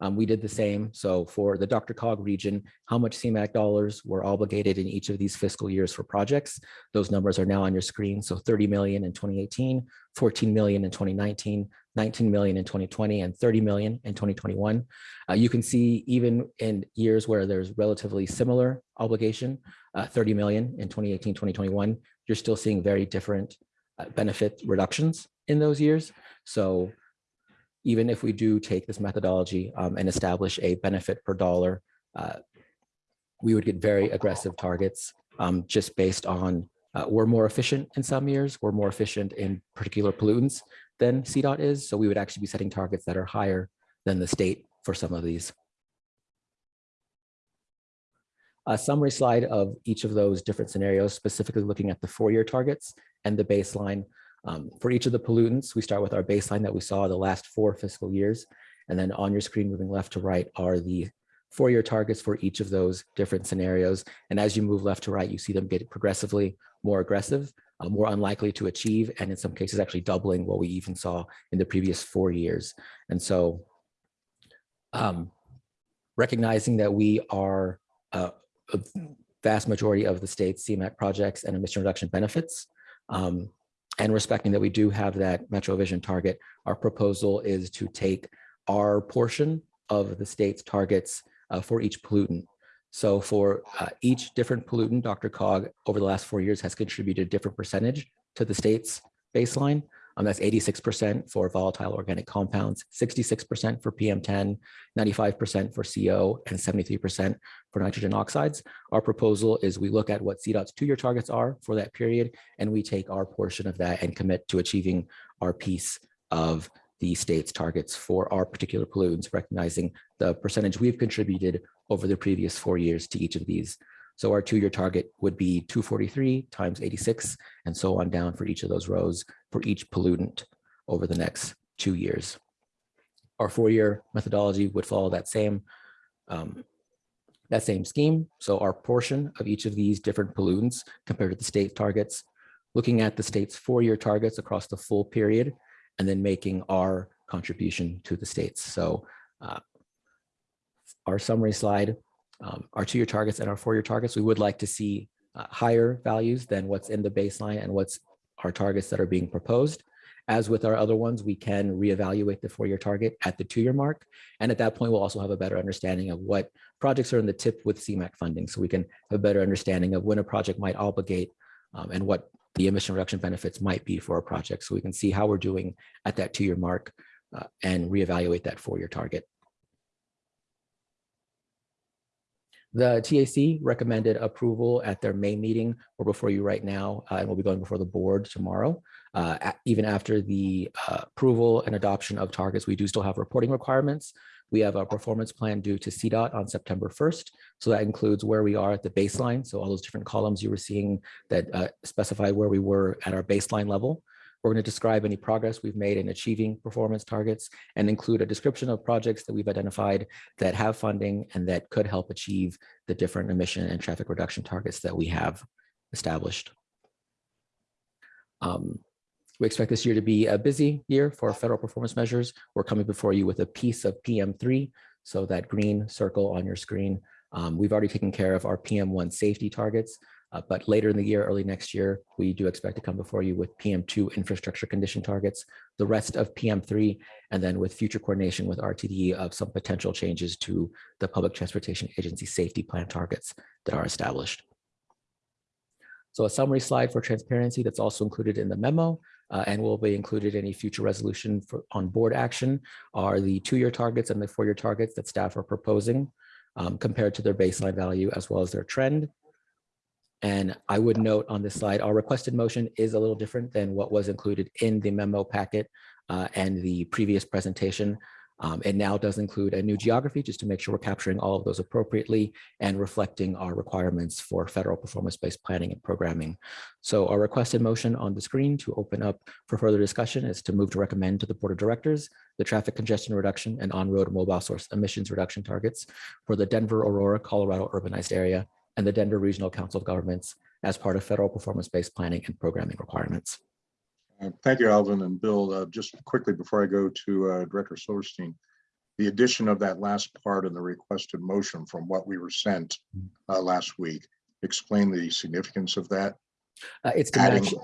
Um, we did the same. So for the DRCOG region, how much CMAQ dollars were obligated in each of these fiscal years for projects? Those numbers are now on your screen. So 30 million in 2018, 14 million in 2019, 19 million in 2020 and 30 million in 2021. Uh, you can see even in years where there's relatively similar obligation, uh, 30 million in 2018, 2021, you're still seeing very different uh, benefit reductions in those years. So even if we do take this methodology um, and establish a benefit per dollar, uh, we would get very aggressive targets um, just based on uh, we're more efficient in some years, we're more efficient in particular pollutants than CDOT is. So we would actually be setting targets that are higher than the state for some of these. A summary slide of each of those different scenarios, specifically looking at the four-year targets and the baseline. Um, for each of the pollutants, we start with our baseline that we saw the last four fiscal years. And then on your screen, moving left to right, are the four-year targets for each of those different scenarios. And as you move left to right, you see them get progressively more aggressive, uh, more unlikely to achieve, and in some cases actually doubling what we even saw in the previous four years. And so um, recognizing that we are uh, a vast majority of the state's CMAQ projects and emission reduction benefits, um, and respecting that we do have that Metro Vision target, our proposal is to take our portion of the state's targets uh, for each pollutant. So for uh, each different pollutant, DRCOG over the last four years has contributed a different percentage to the state's baseline. Um, that's 86% for volatile organic compounds, 66% for PM10, 95% for CO, and 73% for nitrogen oxides. Our proposal is we look at what CDOT's two-year targets are for that period, and we take our portion of that and commit to achieving our piece of the state's targets for our particular pollutants, recognizing the percentage we've contributed over the previous four years to each of these. So our two-year target would be 243 times 86 and so on down for each of those rows for each pollutant over the next two years. Our four-year methodology would follow that same um, that same scheme. So our portion of each of these different pollutants compared to the state targets, looking at the state's four-year targets across the full period, and then making our contribution to the states. So uh, our summary slide, um, our two-year targets and our four-year targets, we would like to see uh, higher values than what's in the baseline and what's our targets that are being proposed. As with our other ones, we can reevaluate the four-year target at the two-year mark. And at that point, we'll also have a better understanding of what projects are in the tip with CMAQ funding. So we can have a better understanding of when a project might obligate um, and what the emission reduction benefits might be for a project. So we can see how we're doing at that two-year mark uh, and reevaluate that four-year target. The TAC recommended approval at their May meeting or before you right now, uh, and we'll be going before the board tomorrow. Uh, even after the uh, approval and adoption of targets, we do still have reporting requirements. We have a performance plan due to CDOT on September 1st. So that includes where we are at the baseline. So all those different columns you were seeing that uh, specify where we were at our baseline level. We're going to describe any progress we've made in achieving performance targets and include a description of projects that we've identified that have funding and that could help achieve the different emission and traffic reduction targets that we have established. Um, we expect this year to be a busy year for federal performance measures. We're coming before you with a piece of PM3, so that green circle on your screen. Um, we've already taken care of our PM1 safety targets, uh, but later in the year, early next year, we do expect to come before you with PM2 infrastructure condition targets, the rest of PM3, and then with future coordination with RTD of some potential changes to the Public Transportation Agency safety plan targets that are established. So a summary slide for transparency that's also included in the memo uh, and will be included in a future resolution for on board action are the two-year targets and the four-year targets that staff are proposing um, compared to their baseline value as well as their trend. And I would note on this slide, our requested motion is a little different than what was included in the memo packet uh, and the previous presentation. Um, it now does include a new geography just to make sure we're capturing all of those appropriately and reflecting our requirements for federal performance-based planning and programming. So our requested motion on the screen to open up for further discussion is to move to recommend to the Board of Directors the traffic congestion reduction and on-road mobile source emissions reduction targets for the Denver, Aurora, Colorado urbanized area and the Denver Regional Council of Governments as part of federal performance-based planning and programming requirements.
Uh, Thank you, Alvin and Bill. Uh, Just quickly before I go to uh, Director Silverstein, the addition of that last part in the requested motion from what we were sent uh, last week, explain the significance of that.
Uh, it's to
Adding-
match,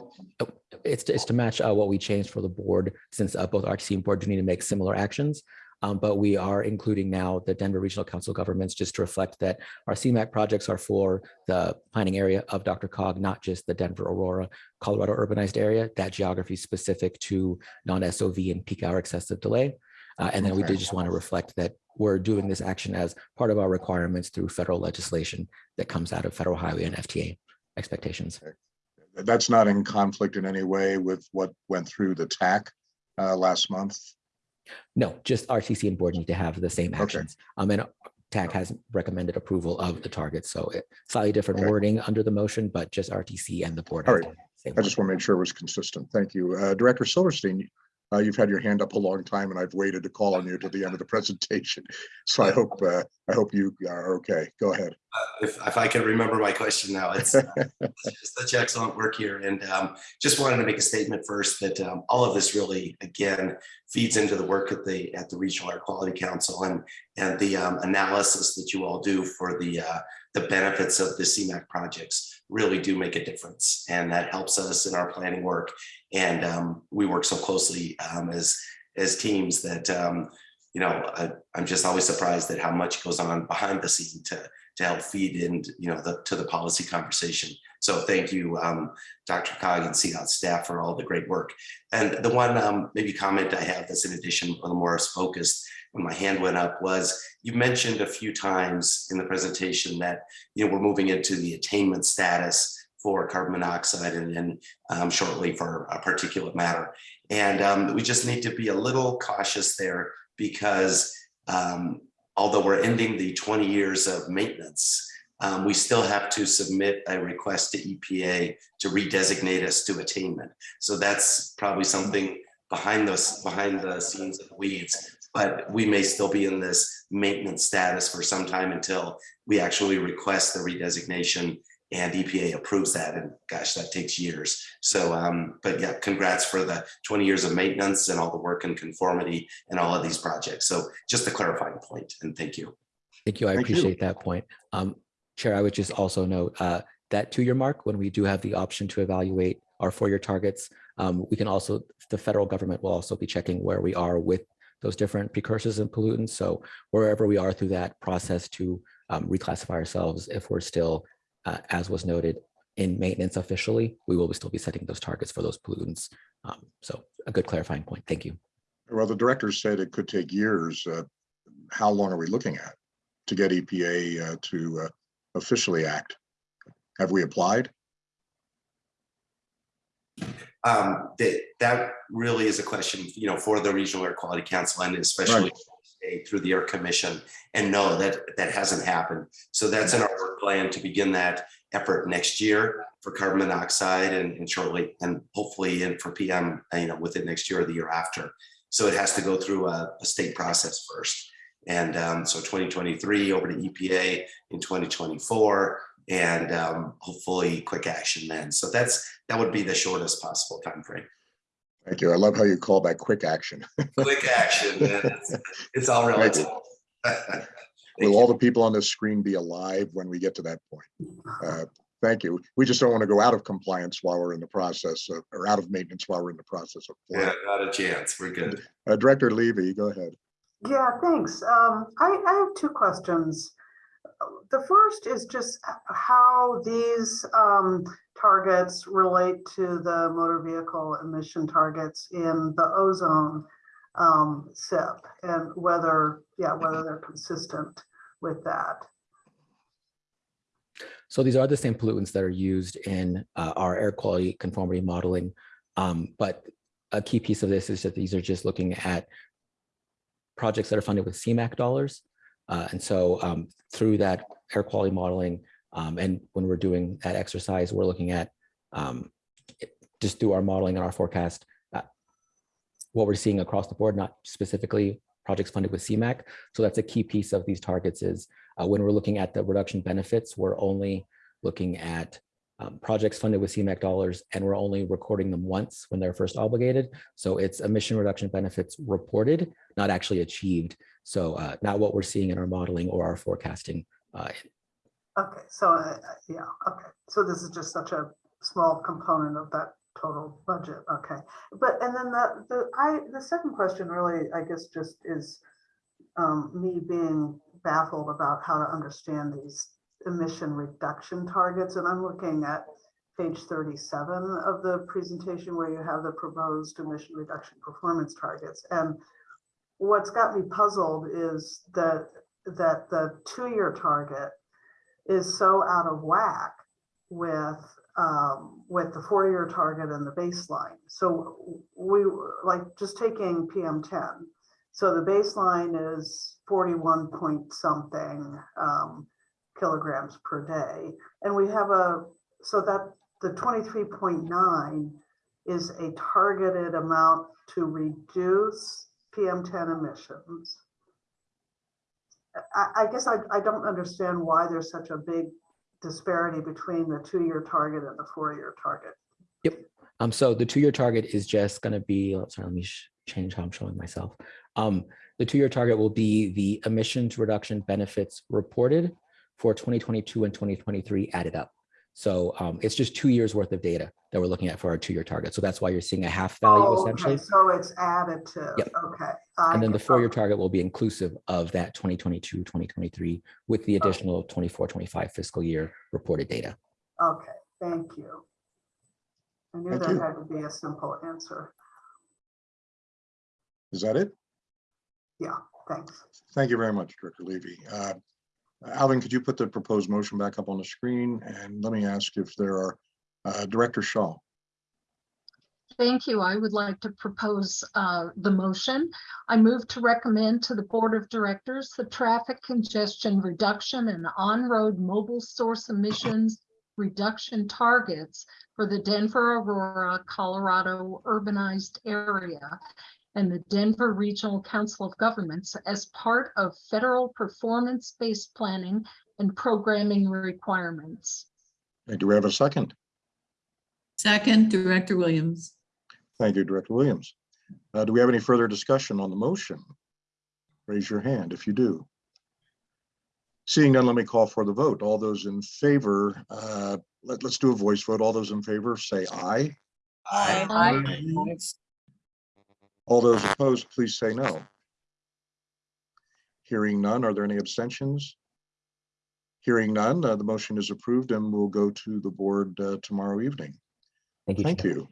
oh, it's, to- it's to match uh, what we changed for the board, since uh, both RTC and board do need to make similar actions. Um, but we are including now the Denver Regional Council Governments just to reflect that our CMAQ projects are for the planning area of DRCOG, not just the Denver, Aurora, Colorado urbanized area. That geography is specific to non-SOV and peak hour excessive delay. Uh, and then we did just want to reflect that we're doing this action as part of our requirements through federal legislation that comes out of federal highway and FTA expectations.
That's not in conflict in any way with what went through the TAC uh, last month.
No, just RTC and board need to have the same
Okay.
actions. Um, and TAC has recommended approval of the target, so it slightly different
Okay.
wording under the motion, but just RTC and the board.
All right. I just want to make sure it was consistent. Thank you. Uh, Director Silverstein, uh, you've had your hand up a long time and I've waited to call on you to the end of the (laughs) presentation. So I hope, uh, I hope you are okay. Go ahead.
If, if I can remember my question now, it's uh, it's (laughs) such excellent work here. And um, just wanted to make a statement first that um, all of this really, again, feeds into the work at the, at the Regional Air Quality Council and, and the um, analysis that you all do for the, uh, the benefits of the CMAQ projects really do make a difference. And that helps us in our planning work. And um, we work so closely um, as, as teams that, um, you know, I, I'm just always surprised at how much goes on behind the scene to, to help feed in, you know, the, to the policy conversation So thank you, um, DRCOG and CDOT staff for all the great work. And the one um, maybe comment I have that's in addition, a little more focused when my hand went up was you mentioned a few times in the presentation that, you know, we're moving into the attainment status for carbon monoxide and then um, shortly for a particulate matter. And um, we just need to be a little cautious there because um, although we're ending the 20 years of maintenance, um, we still have to submit a request to EPA to redesignate us to attainment. So that's probably something behind those behind the scenes of the weeds, but we may still be in this maintenance status for some time until we actually request the redesignation and EPA approves that. And gosh, that takes years. So, um, but yeah, congrats for the 20 years of maintenance and all the work and conformity and all of these projects. So just a clarifying point and thank you.
Thank you. I
Thank you.
appreciate that point. Um, Chair, I would just also note uh, that two-year mark, when we do have the option to evaluate our four-year targets, um, we can also, the federal government will also be checking where we are with those different precursors and pollutants. So wherever we are through that process to um, reclassify ourselves, if we're still, uh, as was noted, in maintenance officially, we will still be setting those targets for those pollutants. Um, So a good clarifying point. Thank you.
Well, the director said it could take years. Uh, How long are we looking at to get EPA uh, to uh, officially act? Have we applied?
Um, that, that really is a question, you know, for the Regional Air Quality Council and especially state through the Air Commission. And no, that, that hasn't happened. So that's in our work plan to begin that effort next year for carbon monoxide and, and shortly, and hopefully in for PM, you know, within next year or the year after. So it has to go through a, a state process first. And um, so 2023 over to EPA in 2024 and um, hopefully quick action then. So that's, that would be the shortest possible time frame.
Thank you. I love how you call that quick action. (laughs)
Quick action, man. It's, it's all relative. (laughs)
Will
you.
all the people on this screen be alive when we get to that point? Uh, Thank you. We just don't want to go out of compliance while we're in the process of, or out of maintenance while we're in the process of.
Yeah, not a chance. We're good.
Uh, Director Levy, go ahead.
Yeah, thanks. Um, I, I have two questions. The first is just how these um, targets relate to the motor vehicle emission targets in the ozone um, SIP and whether, yeah, whether they're consistent with that.
So these are the same pollutants that are used in uh, our air quality conformity modeling. Um, But a key piece of this is that these are just looking at projects that are funded with CMAQ dollars. Uh, And so um, through that air quality modeling, um, and when we're doing that exercise, we're looking at um, just through our modeling and our forecast, uh, what we're seeing across the board, not specifically projects funded with CMAQ. So that's a key piece of these targets is uh, when we're looking at the reduction benefits, we're only looking at um, projects funded with CMAQ dollars, and we're only recording them once when they're first obligated. So it's emission reduction benefits reported, not actually achieved. So uh, not what we're seeing in our modeling or our forecasting. Uh,
Okay, so, uh, yeah, okay. So this is just such a small component of that total budget, okay. But, and then the, the, I, the second question really, I guess, just is um, me being baffled about how to understand these emission reduction targets. And I'm looking at page 37 of the presentation where you have the proposed emission reduction performance targets. And what's got me puzzled is that, that the two-year target is so out of whack with um, with the four-year target and the baseline. So we like just taking PM10. So the baseline is 41 point something um, kilograms per day, and we have a so that the 23.9 is a targeted amount to reduce PM10 emissions. I, I guess I, I don't understand why there's such a big disparity between the two-year target and the four-year target. Yep.
Um, so the two-year target is just going to be, sorry, let me change how I'm showing myself. Um, the two-year target will be the emissions reduction benefits reported for 2022 and 2023 added up. So um, it's just two years worth of data that we're looking at for our two-year target. So that's why you're seeing a half value
Oh, okay,
essentially.
So it's additive,
Yep.
okay. I
And then the four-year target will be inclusive of that 2022, 2023 with the additional 24, 25 fiscal year reported data.
Okay, Thank you. I knew
Thank
that
you.
had to be a simple answer.
Is that it?
Yeah, thanks.
Thank you very much, Director Levy. Uh, Alvin, could you put the proposed motion back up on the screen? And let me ask if there are, uh, Director Shaw.
Thank you. I would like to propose uh, the motion. I move to recommend to the Board of Directors the traffic congestion reduction and on-road mobile source emissions reduction targets for the Denver Aurora, Colorado urbanized area and the Denver Regional Council of Governments as part of federal performance-based planning and programming requirements.
Hey, Do we have a second?
Second, Director Williams.
Thank you, Director Williams. Uh, Do we have any further discussion on the motion? Raise your hand if you do. Seeing none, let me call for the vote. All those in favor, uh, let, let's do a voice vote. All those in favor, say aye.
Aye.
All those opposed, please say no. Hearing none, are there any abstentions? Hearing none, uh, the motion is approved and we'll go to the board uh, tomorrow evening.
Thank you.
Thank
Chair.
you.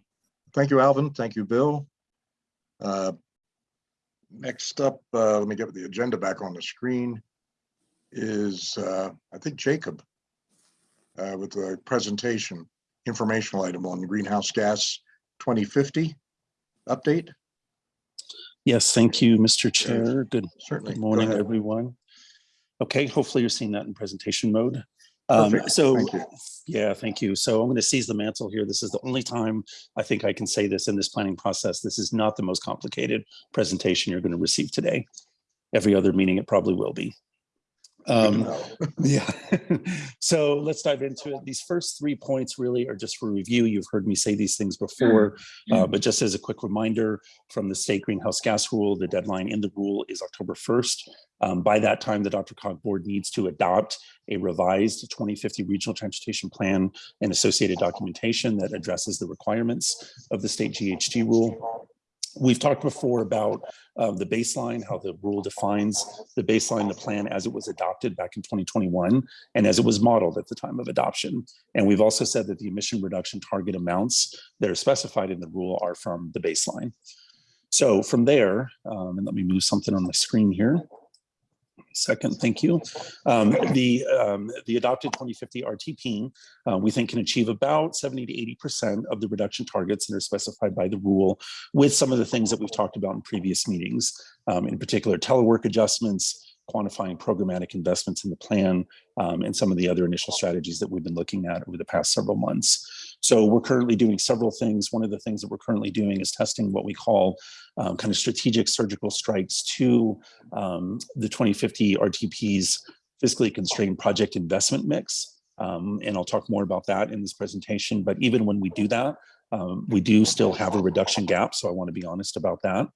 Thank you, Alvin. Thank you, Bill. Uh, Next up, uh, let me get the agenda back on the screen is, uh, I think Jacob uh, with the presentation, informational item on greenhouse gas 2050 update.
Yes, thank you, Mr. Chair. Good
Certainly.
good morning,
ahead.
everyone. Okay, hopefully you're seeing that in presentation mode. Um, So,
Thank
yeah, thank you. So I'm going to seize the mantle here. This is the only time I think I can say this in this planning process. This is not the most complicated presentation you're going to receive today. Every other meeting, it probably will be. Um, (laughs) yeah. (laughs) so let's dive into it. These first three points really are just for review. You've heard me say these things before, uh, but just as a quick reminder from the state greenhouse gas rule, the deadline in the rule is October 1st. Um, by that time, the DRCOG board needs to adopt a revised 2050 regional transportation plan and associated documentation that addresses the requirements of the state GHG rule. We've talked before about uh, the baseline, how the rule defines the baseline, the plan as it was adopted back in 2021 and as it was modeled at the time of adoption. And we've also said that the emission reduction target amounts that are specified in the rule are from the baseline. So from there, um, and let me move something on the screen here. Second, thank you. Um, the um, the adopted 2050 RTP, uh, we think can achieve about 70 to 80 percent of the reduction targets that are specified by the rule, with some of the things that we've talked about in previous meetings, um, in particular telework adjustments, quantifying programmatic investments in the plan, um, and some of the other initial strategies that we've been looking at over the past several months. So we're currently doing several things. One of the things that we're currently doing is testing what we call um, kind of strategic surgical strikes to um, the 2050 RTP's fiscally constrained project investment mix. Um, and I'll talk more about that in this presentation. But even when we do that, um, we do still have a reduction gap. So I want to be honest about that.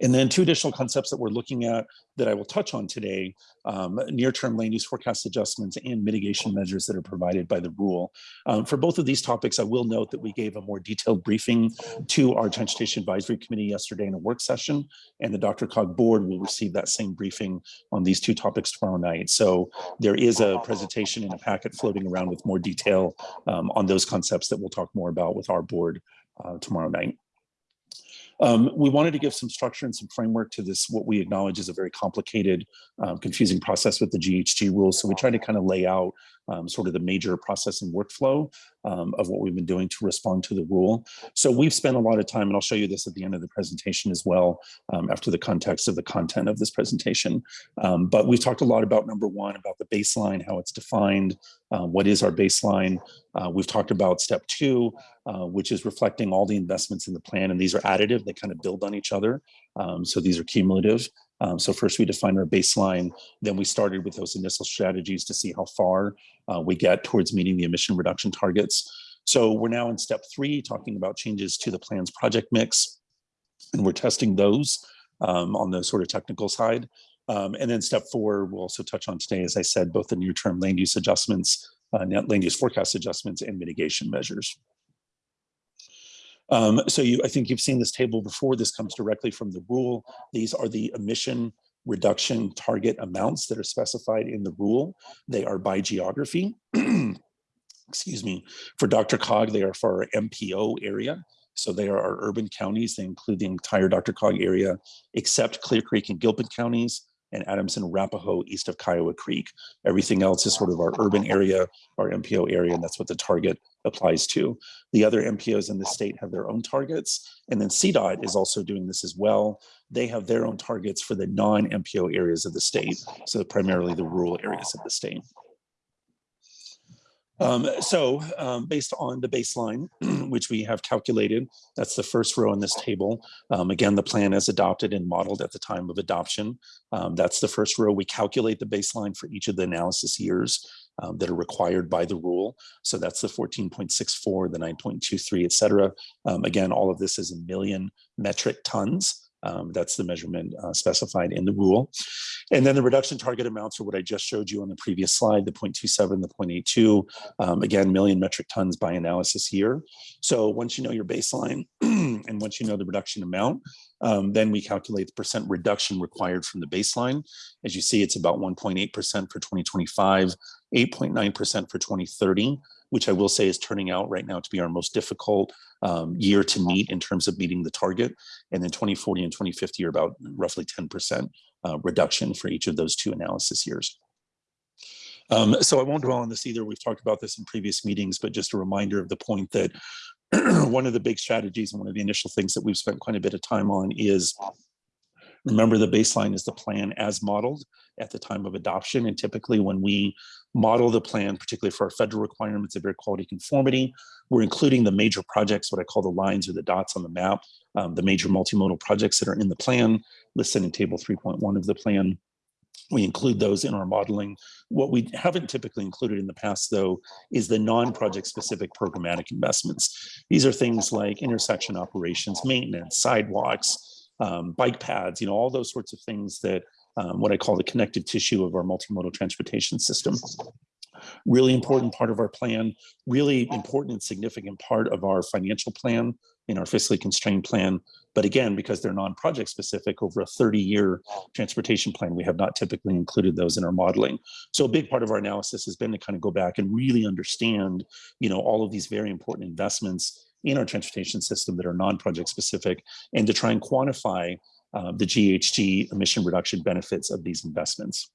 And then two additional concepts that we're looking at that I will touch on today, um, near-term land use forecast adjustments and mitigation measures that are provided by the rule. Um, for both of these topics, I will note that we gave a more detailed briefing to our Transportation Advisory Committee yesterday in a work session, and the DRCOG board will receive that same briefing on these two topics tomorrow night. So there is a presentation in a packet floating around with more detail um, on those concepts that we'll talk more about with our board uh, tomorrow night. Um, we wanted to give some structure and some framework to this, what we acknowledge is a very complicated, um, confusing process with the GHG rules. So we tried to kind of lay out um, sort of the major processing workflow um, of what we've been doing to respond to the rule. So we've spent a lot of time, and I'll show you this at the end of the presentation as well, um, after the context of the content of this presentation. Um, but we've talked a lot about number one, about the baseline, how it's defined, uh, what is our baseline. Uh, we've talked about step two, uh, which is reflecting all the investments in the plan, and these are additive, they kind of build on each other. Um, so these are cumulative. Um, so first we defined our baseline, then we started with those initial strategies to see how far uh, we get towards meeting the emission reduction targets. So we're now in step three, talking about changes to the plan's project mix, and we're testing those um, on the sort of technical side. Um, and then step four, we'll also touch on today, as I said, both the near-term land use adjustments, uh, net land use forecast adjustments, and mitigation measures. Um, so you, I think you've seen this table before. This comes directly from the rule. These are the emission reduction target amounts that are specified in the rule. They are by geography. (clears throat) excuse me, for DRCOG, they are for our MPO area. So they are our urban counties. They include the entire DRCOG area, except Clear Creek and Gilpin counties and Adams and Arapahoe east of Kiowa Creek. Everything else is sort of our urban area, our MPO area, and that's what the target applies to. The other MPOs in the state have their own targets. And then CDOT is also doing this as well. They have their own targets for the non-MPO areas of the state. So primarily the rural areas of the state. Um, so um, based on the baseline, (clears throat) which we have calculated, that's the first row in this table. Um, again, the plan is adopted and modeled at the time of adoption. Um, that's the first row. We calculate the baseline for each of the analysis years um, that are required by the rule. So that's the 14.64, the 9.23, et cetera. Um, again, all of this is a million metric tons. Um, that's the measurement uh, specified in the rule. And then the reduction target amounts are what I just showed you on the previous slide, the 0.27, the 0.82, um, again, million metric tons by analysis year. So once you know your baseline (clears throat) and once you know the reduction amount, um, then we calculate the percent reduction required from the baseline. As you see, it's about 1.8% for 2025, 8.9% for 2030, which I will say is turning out right now to be our most difficult um, year to meet in terms of meeting the target. And then 2040 and 2050 are about roughly 10% uh, reduction for each of those two analysis years. Um, so I won't dwell on this either. We've talked about this in previous meetings, but just a reminder of the point that (clears throat) one of the big strategies and one of the initial things that we've spent quite a bit of time on is Remember, the baseline is the plan as modeled at the time of adoption. And typically when we model the plan, particularly for our federal requirements of air quality conformity, we're including the major projects, what I call the lines or the dots on the map, um, the major multimodal projects that are in the plan listed in table 3.1 of the plan. We include those in our modeling. What we haven't typically included in the past, though, is the non-project specific programmatic investments. These are things like intersection operations, maintenance, sidewalks, um, bike paths, you know, all those sorts of things that um, what I call the connective tissue of our multimodal transportation system. Really important part of our plan, really important and significant part of our financial plan in our fiscally constrained plan. But again, because they're non-project specific over a 30 year transportation plan, we have not typically included those in our modeling. So a big part of our analysis has been to kind of go back and really understand, you know, all of these very important investments in our transportation system that are non-project specific and to try and quantify uh, the GHG emission reduction benefits of these investments.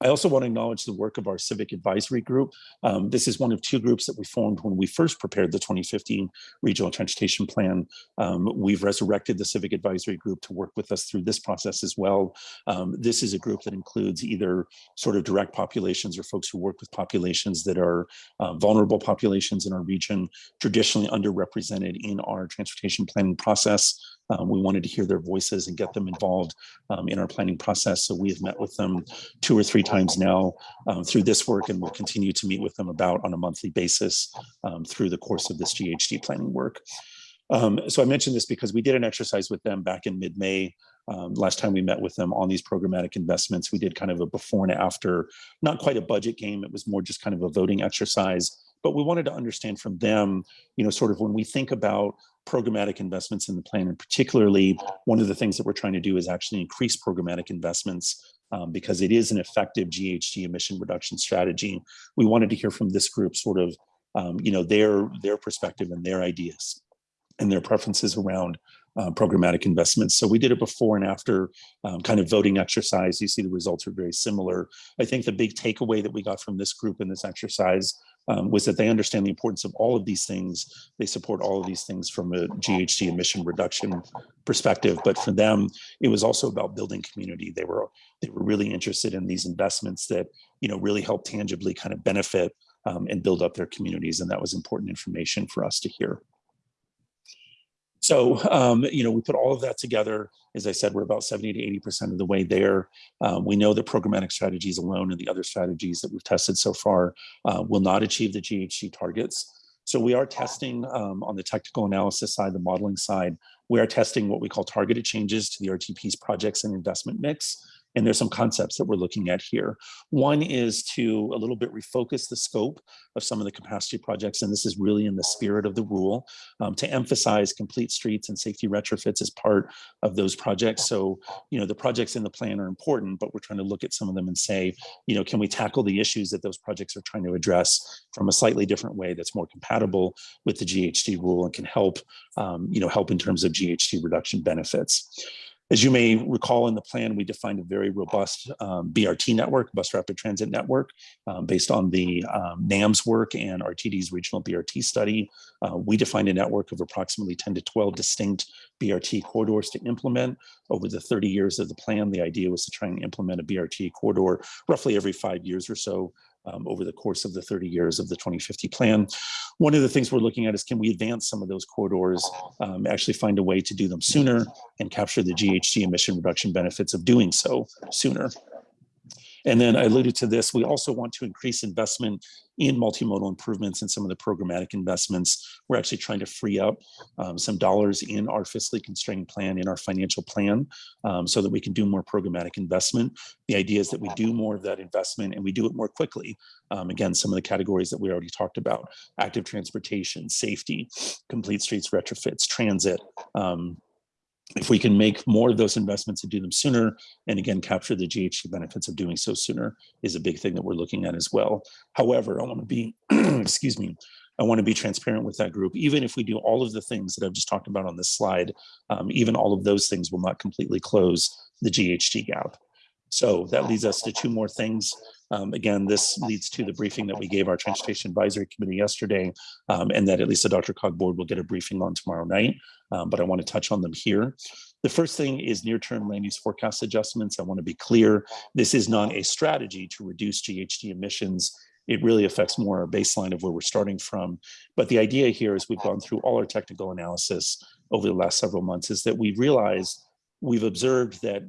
I also want to acknowledge the work of our civic advisory group. Um, this is one of two groups that we formed when we first prepared the 2015 regional transportation plan. Um, we've resurrected the civic advisory group to work with us through this process as well. Um, this is a group that includes either sort of direct populations or folks who work with populations that are uh, vulnerable populations in our region, traditionally underrepresented in our transportation planning process. Um, we wanted to hear their voices and get them involved um, in our planning process. So we have met with them two or three times now um, through this work and we'll continue to meet with them about on a monthly basis um, through the course of this GHG planning work. Um, so I mentioned this because we did an exercise with them back in mid-May. Um, last time we met with them on these programmatic investments, we did kind of a before and after, not quite a budget game. It was more just kind of a voting exercise but we wanted to understand from them, you know, sort of when we think about programmatic investments in the plan, and particularly one of the things that we're trying to do is actually increase programmatic investments um, because it is an effective GHG emission reduction strategy. We wanted to hear from this group sort of, um, you know, their their perspective and their ideas and their preferences around uh, programmatic investments. So we did it before and after um, kind of voting exercise. You see the results are very similar. I think the big takeaway that we got from this group in this exercise um, was that they understand the importance of all of these things. They support all of these things from a GHG emission reduction perspective. But for them, it was also about building community. They were they were really interested in these investments that you know really help tangibly kind of benefit um, and build up their communities. And that was important information for us to hear. So, um, you know, we put all of that together. As I said, we're about 70 to 80% of the way there. Um, we know that programmatic strategies alone and the other strategies that we've tested so far uh, will not achieve the GHG targets. So we are testing um, on the technical analysis side, the modeling side, we are testing what we call targeted changes to the RTP's projects and investment mix. And there's some concepts that we're looking at here. One is to a little bit refocus the scope of some of the capacity projects, and this is really in the spirit of the rule, um, to emphasize complete streets and safety retrofits as part of those projects. So, you know, the projects in the plan are important, but we're trying to look at some of them and say, you know, can we tackle the issues that those projects are trying to address from a slightly different way that's more compatible with the GHG rule and can help, um, you know, help in terms of GHG reduction benefits. As you may recall in the plan, we defined a very robust um, BRT network, bus rapid transit network, um, based on the um, NAMS work and RTD's regional BRT study. Uh, we defined a network of approximately 10 to 12 distinct BRT corridors to implement. Over the 30 years of the plan, the idea was to try and implement a BRT corridor roughly every five years or so um, over the course of the 30 years of the 2050 plan. One of the things we're looking at is can we advance some of those corridors, um, actually find a way to do them sooner and capture the GHG emission reduction benefits of doing so sooner. And then I alluded to this, we also want to increase investment in multimodal improvements and some of the programmatic investments. We're actually trying to free up um, some dollars in our fiscally constrained plan, in our financial plan, um, so that we can do more programmatic investment. The idea is that we do more of that investment and we do it more quickly. Um, again, some of the categories that we already talked about, active transportation, safety, complete streets retrofits, transit, um, if we can make more of those investments and do them sooner, and again, capture the GHG benefits of doing so sooner is a big thing that we're looking at as well. However, I want to be, (clears throat) excuse me, I want to be transparent with that group. Even if we do all of the things that I've just talked about on this slide, um, even all of those things will not completely close the GHG gap. So that leads us to two more things. Um, again, this leads to the briefing that we gave our Transportation Advisory Committee yesterday, um, and that at least the DRCOG board will get a briefing on tomorrow night, um, but I want to touch on them here. The first thing is near-term land use forecast adjustments. I want to be clear, this is not a strategy to reduce GHG emissions. It really affects more our baseline of where we're starting from. But the idea here is we've gone through all our technical analysis over the last several months is that we've realized, we've observed that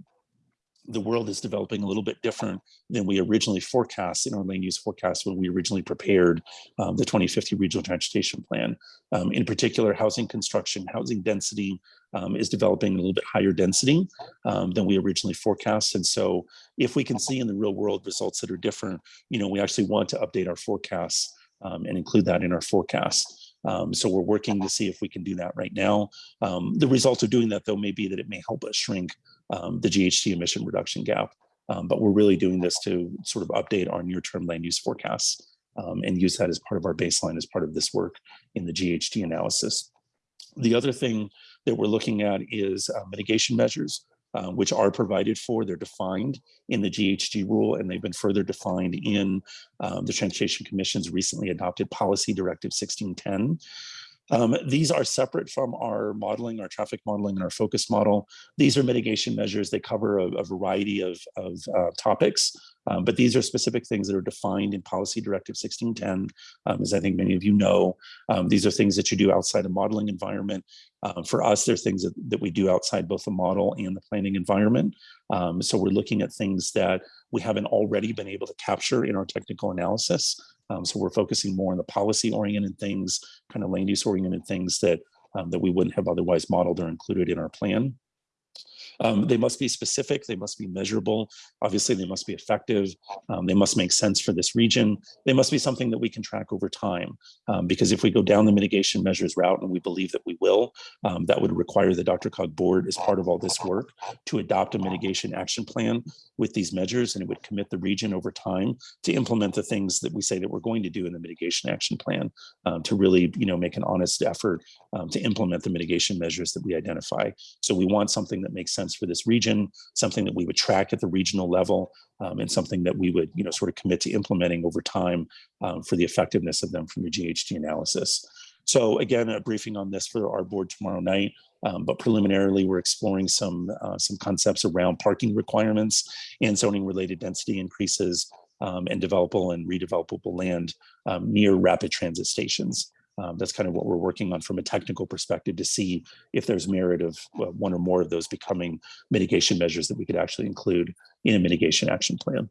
the world is developing a little bit different than we originally forecast in our land use forecast when we originally prepared um, the 2050 regional transportation plan. Um, in particular, housing construction, housing density um, is developing a little bit higher density um, than we originally forecast. And so if we can see in the real world results that are different, you know, we actually want to update our forecasts um, and include that in our forecast. Um, so we're working to see if we can do that right now. Um, the result of doing that, though, may be that it may help us shrink um, the GHG emission reduction gap. Um, but we're really doing this to sort of update our near-term land use forecasts um, and use that as part of our baseline as part of this work in the GHG analysis. The other thing that we're looking at is uh, mitigation measures. Uh, which are provided for. They're defined in the GHG rule, and they've been further defined in um, the Transportation Commission's recently adopted Policy Directive 1610. Um, these are separate from our modeling, our traffic modeling, and our focus model. These are mitigation measures. They cover a, a variety of, of uh, topics, um, but these are specific things that are defined in Policy Directive 1610. Um, as I think many of you know, um, these are things that you do outside a modeling environment. Um, for us, they're things that, that we do outside both the model and the planning environment. Um, so we're looking at things that we haven't already been able to capture in our technical analysis. Um, so we're focusing more on the policy oriented things, kind of land use oriented things that, um, that we wouldn't have otherwise modeled or included in our plan. Um, they must be specific, they must be measurable. Obviously, they must be effective. Um, they must make sense for this region. They must be something that we can track over time. Um, because if we go down the mitigation measures route, and we believe that we will, um, that would require the DRCOG board as part of all this work to adopt a mitigation action plan with these measures, and it would commit the region over time to implement the things that we say that we're going to do in the mitigation action plan um, to really, you know, make an honest effort um, to implement the mitigation measures that we identify. So we want something that makes sense for this region, something that we would track at the regional level, um, and something that we would, you know, sort of commit to implementing over time um, for the effectiveness of them from the GHG analysis. So again, a briefing on this for our board tomorrow night. Um, but preliminarily, we're exploring some uh, some concepts around parking requirements and zoning related density increases um, and developable and redevelopable land um, near rapid transit stations. Um, that's kind of what we're working on from a technical perspective to see if there's merit of uh, one or more of those becoming mitigation measures that we could actually include in a mitigation action plan.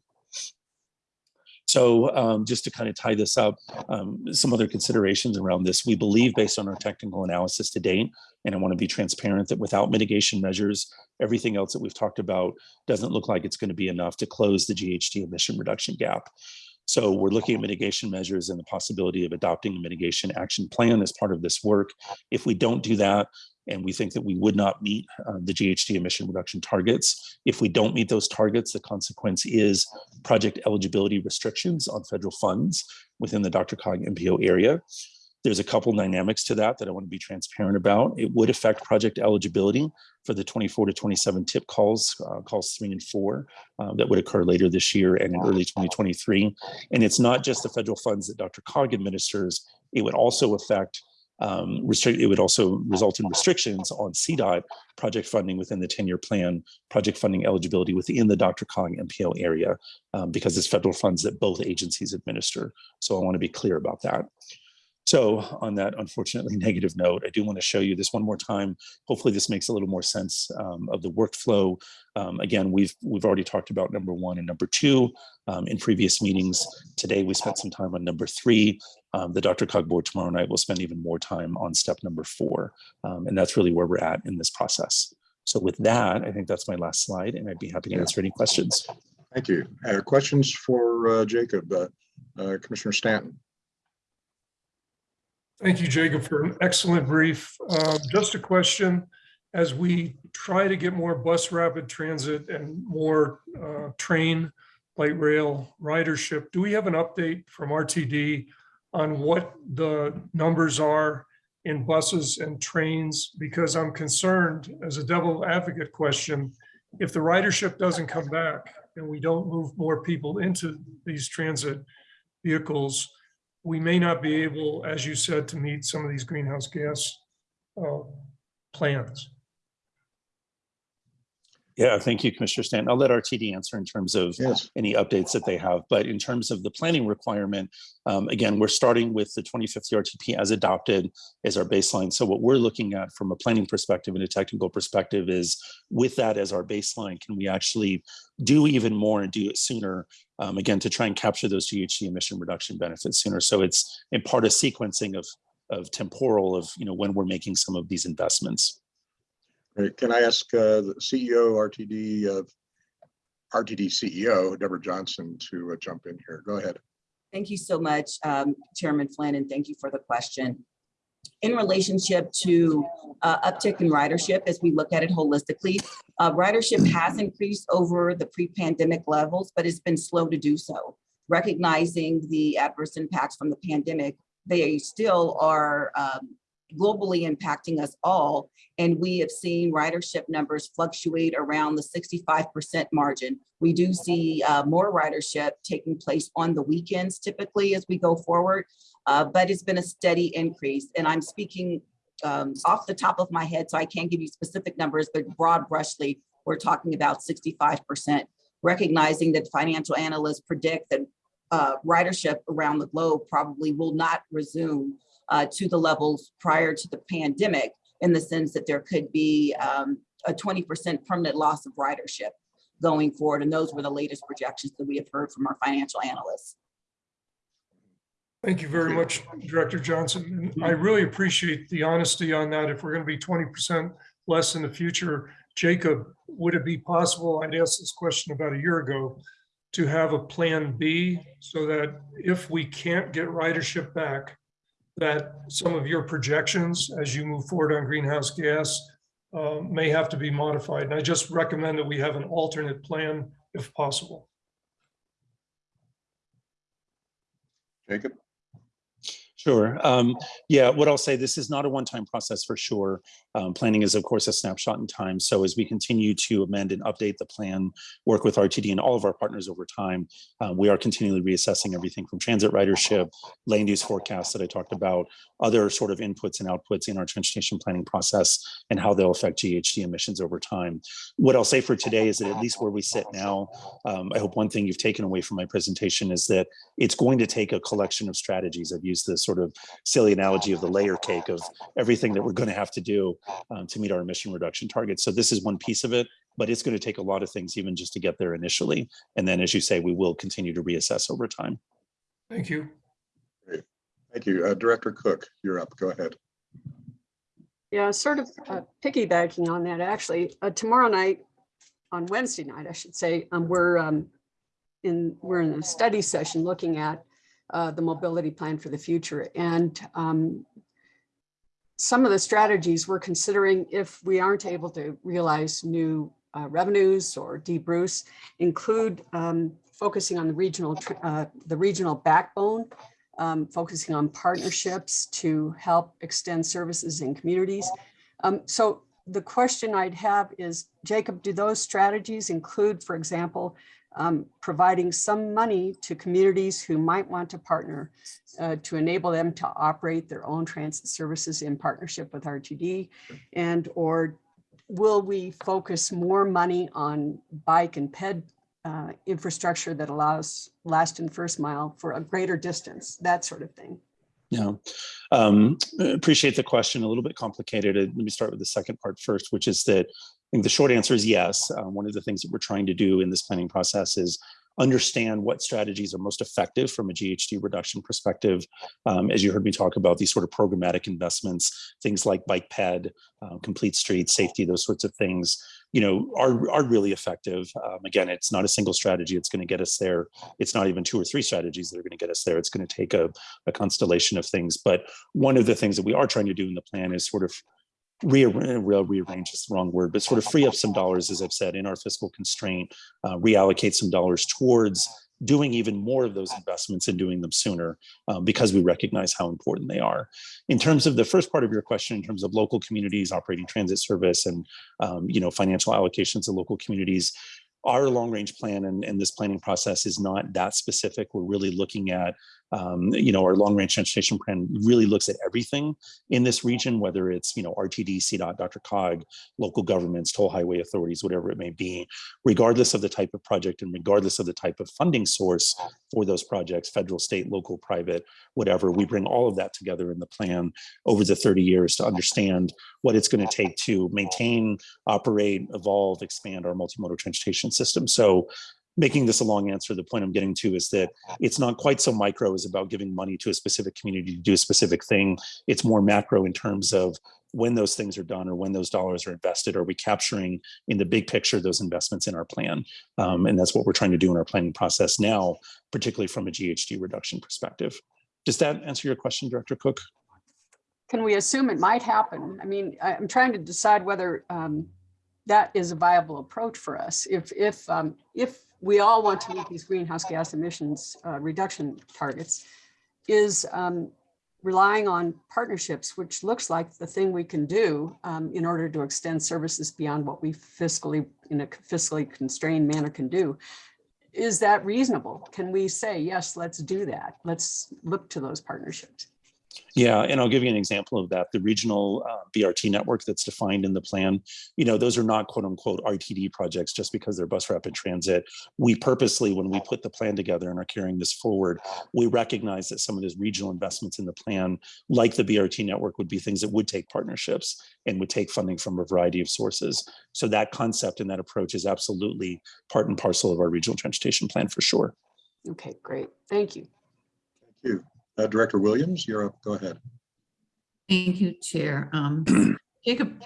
So um, just to kind of tie this up, um, some other considerations around this. We believe based on our technical analysis to date, and I want to be transparent that without mitigation measures, everything else that we've talked about doesn't look like it's going to be enough to close the GHG emission reduction gap. So we're looking at mitigation measures and the possibility of adopting a mitigation action plan as part of this work. If we don't do that, and we think that we would not meet uh, the GHG emission reduction targets. If we don't meet those targets, the consequence is project eligibility restrictions on federal funds within the DRCOG MPO area. There's a couple dynamics to that that I want to be transparent about. It would affect project eligibility for the 24 to 27 tip calls, uh, calls three and four, uh, that would occur later this year and in early 2023. And it's not just the federal funds that DRCOG administers, it would also affect um, restrict, it would also result in restrictions on CDOT project funding within the 10-year plan, project funding eligibility within the DRCOG MPO area, um, because it's federal funds that both agencies administer. So I want to be clear about that. So on that unfortunately (laughs) negative note, I do want to show you this one more time. Hopefully this makes a little more sense um, of the workflow. Um, again, we've we've already talked about number one and number two um, in previous meetings. Today we spent some time on number three. Um, the DRCOG board tomorrow night will spend even more time on step number four. Um, and that's really where we're at in this process. So with that, I think that's my last slide and I'd be happy to answer any questions.
Thank you. Uh, Questions for uh, Jacob, uh, uh, Commissioner Stanton?
Thank you, Jacob, for an excellent brief. Uh, Just a question, as we try to get more bus rapid transit and more uh, train, light rail ridership, do we have an update from RTD on what the numbers are in buses and trains? Because I'm concerned, as a devil advocate question, if the ridership doesn't come back and we don't move more people into these transit vehicles, we may not be able, as you said, to meet some of these greenhouse gas uh, plans.
Yeah, thank you, Commissioner Stanton. I'll let RTD answer in terms of
Yes.
any updates that they have. But in terms of the planning requirement, um, again, we're starting with the 2050 RTP as adopted as our baseline. So what we're looking at from a planning perspective and a technical perspective is with that as our baseline, can we actually do even more and do it sooner? Um, again, to try and capture those GHG emission reduction benefits sooner. So it's in part a sequencing of, of temporal of, you know, when we're making some of these investments.
Great. Can I ask uh, the CEO RTD, uh, RTD CEO, Deborah Johnson, to uh, jump in here? Go ahead.
Thank you so much, um, Chairman Flynn, and thank you for the question. In relationship to uh, uptick in ridership, as we look at it holistically, uh, ridership has increased over the pre-pandemic levels, but it's been slow to do so. Recognizing the adverse impacts from the pandemic, they still are um, globally impacting us all. And we have seen ridership numbers fluctuate around the 65% margin. We do see uh, more ridership taking place on the weekends typically as we go forward, uh, but it's been a steady increase. And I'm speaking um, off the top of my head, so I can't give you specific numbers, but broad brushly, we're talking about 65%, recognizing that financial analysts predict that uh, ridership around the globe probably will not resume uh, to the levels prior to the pandemic in the sense that there could be um, a 20% permanent loss of ridership going forward. And those were the latest projections that we have heard from our financial analysts.
Thank you very much, Director Johnson. And I really appreciate the honesty on that. If we're going to be 20% less in the future, Jacob, would it be possible, I'd asked this question about a year ago, to have a plan B so that if we can't get ridership back, that some of your projections as you move forward on greenhouse gas uh, may have to be modified. And I just recommend that we have an alternate plan if possible.
Jacob?
Sure. Um, yeah, what I'll say, this is not a one-time process for sure. Um, planning is, of course, a snapshot in time. So as we continue to amend and update the plan, work with RTD and all of our partners over time, uh, we are continually reassessing everything from transit ridership, land use forecasts that I talked about, other sort of inputs and outputs in our transportation planning process and how they'll affect GHG emissions over time. What I'll say for today is that at least where we sit now, um, I hope one thing you've taken away from my presentation is that it's going to take a collection of strategies. I've used this sort of silly analogy of the layer cake of everything that we're going to have to do um, to meet our emission reduction targets. So this is one piece of it. but it's going to take a lot of things even just to get there initially. And then, as you say, we will continue to reassess over time.
Thank you.
Thank you. Uh, Director Cook, you're up. Go ahead.
Yeah, sort of uh, piggybacking on that, actually, uh, tomorrow night, on Wednesday night, I should say, um, we're um, in, we're in a study session looking at uh, the mobility plan for the future. And um, some of the strategies we're considering if we aren't able to realize new uh, revenues or de-Bruce include um, focusing on the regional, uh, the regional backbone um, focusing on partnerships to help extend services in communities. Um, so the question I'd have is, Jacob, do those strategies include, for example, um, providing some money to communities who might want to partner uh, to enable them to operate their own transit services in partnership with RTD? And or will we focus more money on bike and ped uh, infrastructure that allows last and first mile for a greater distance, that sort of thing.
Yeah, um, appreciate the question. A little bit complicated. Uh, Let me start with the second part first, which is that I think the short answer is yes. Um, one of the things that we're trying to do in this planning process is understand what strategies are most effective from a GHG reduction perspective. Um, as you heard me talk about these sort of programmatic investments, things like bike ped, uh, complete street safety, those sorts of things, you know, are, are really effective. Um, again, it's not a single strategy. It's going to get us there. It's not even two or three strategies that are going to get us there. It's going to take a, a constellation of things. But one of the things that we are trying to do in the plan is sort of rearrange, rearrange is the wrong word, but sort of free up some dollars, as I've said, in our fiscal constraint, uh, reallocate some dollars towards doing even more of those investments and doing them sooner um, because we recognize how important they are. In terms of the first part of your question, in terms of local communities operating transit service and um, you know financial allocations to local communities, our long range plan and, and this planning process is not that specific. We're really looking at um, you know, our long range transportation plan really looks at everything in this region, whether it's, you know, RTD, CDOT, DRCOG, local governments, toll highway authorities, whatever it may be, regardless of the type of project and regardless of the type of funding source for those projects, federal, state, local, private, whatever, we bring all of that together in the plan over the 30 years to understand what it's going to take to maintain, operate, evolve, expand our multimodal transportation system. So making this a long answer, the point I'm getting to is that it's not quite so micro as about giving money to a specific community to do a specific thing. It's more macro in terms of when those things are done or when those dollars are invested, are we capturing in the big picture those investments in our plan? Um, and that's what we're trying to do in our planning process now, particularly from a GHG reduction perspective. Does that answer your question, Director Cook?
Can we assume it might happen? I mean, I'm trying to decide whether um, that is a viable approach for us. If, if, um, if we all want to meet these greenhouse gas emissions uh, reduction targets, is um, relying on partnerships, which looks like the thing we can do um, in order to extend services beyond what we fiscally, in a fiscally constrained manner can do. Is that reasonable? Can we say, yes, let's do that? Let's look to those partnerships.
Yeah, and I'll give you an example of that. The regional uh, BRT network that's defined in the plan, you know, those are not quote unquote RTD projects just because they're bus rapid transit. We purposely, when we put the plan together and are carrying this forward, we recognize that some of those regional investments in the plan, like the BRT network, would be things that would take partnerships and would take funding from a variety of sources. So that concept and that approach is absolutely part and parcel of our regional transportation plan for sure.
Okay, great. Thank you.
Thank you. Uh, Director Williams, you're up. Go ahead.
Thank you, Chair. Um, (clears throat) Jacob,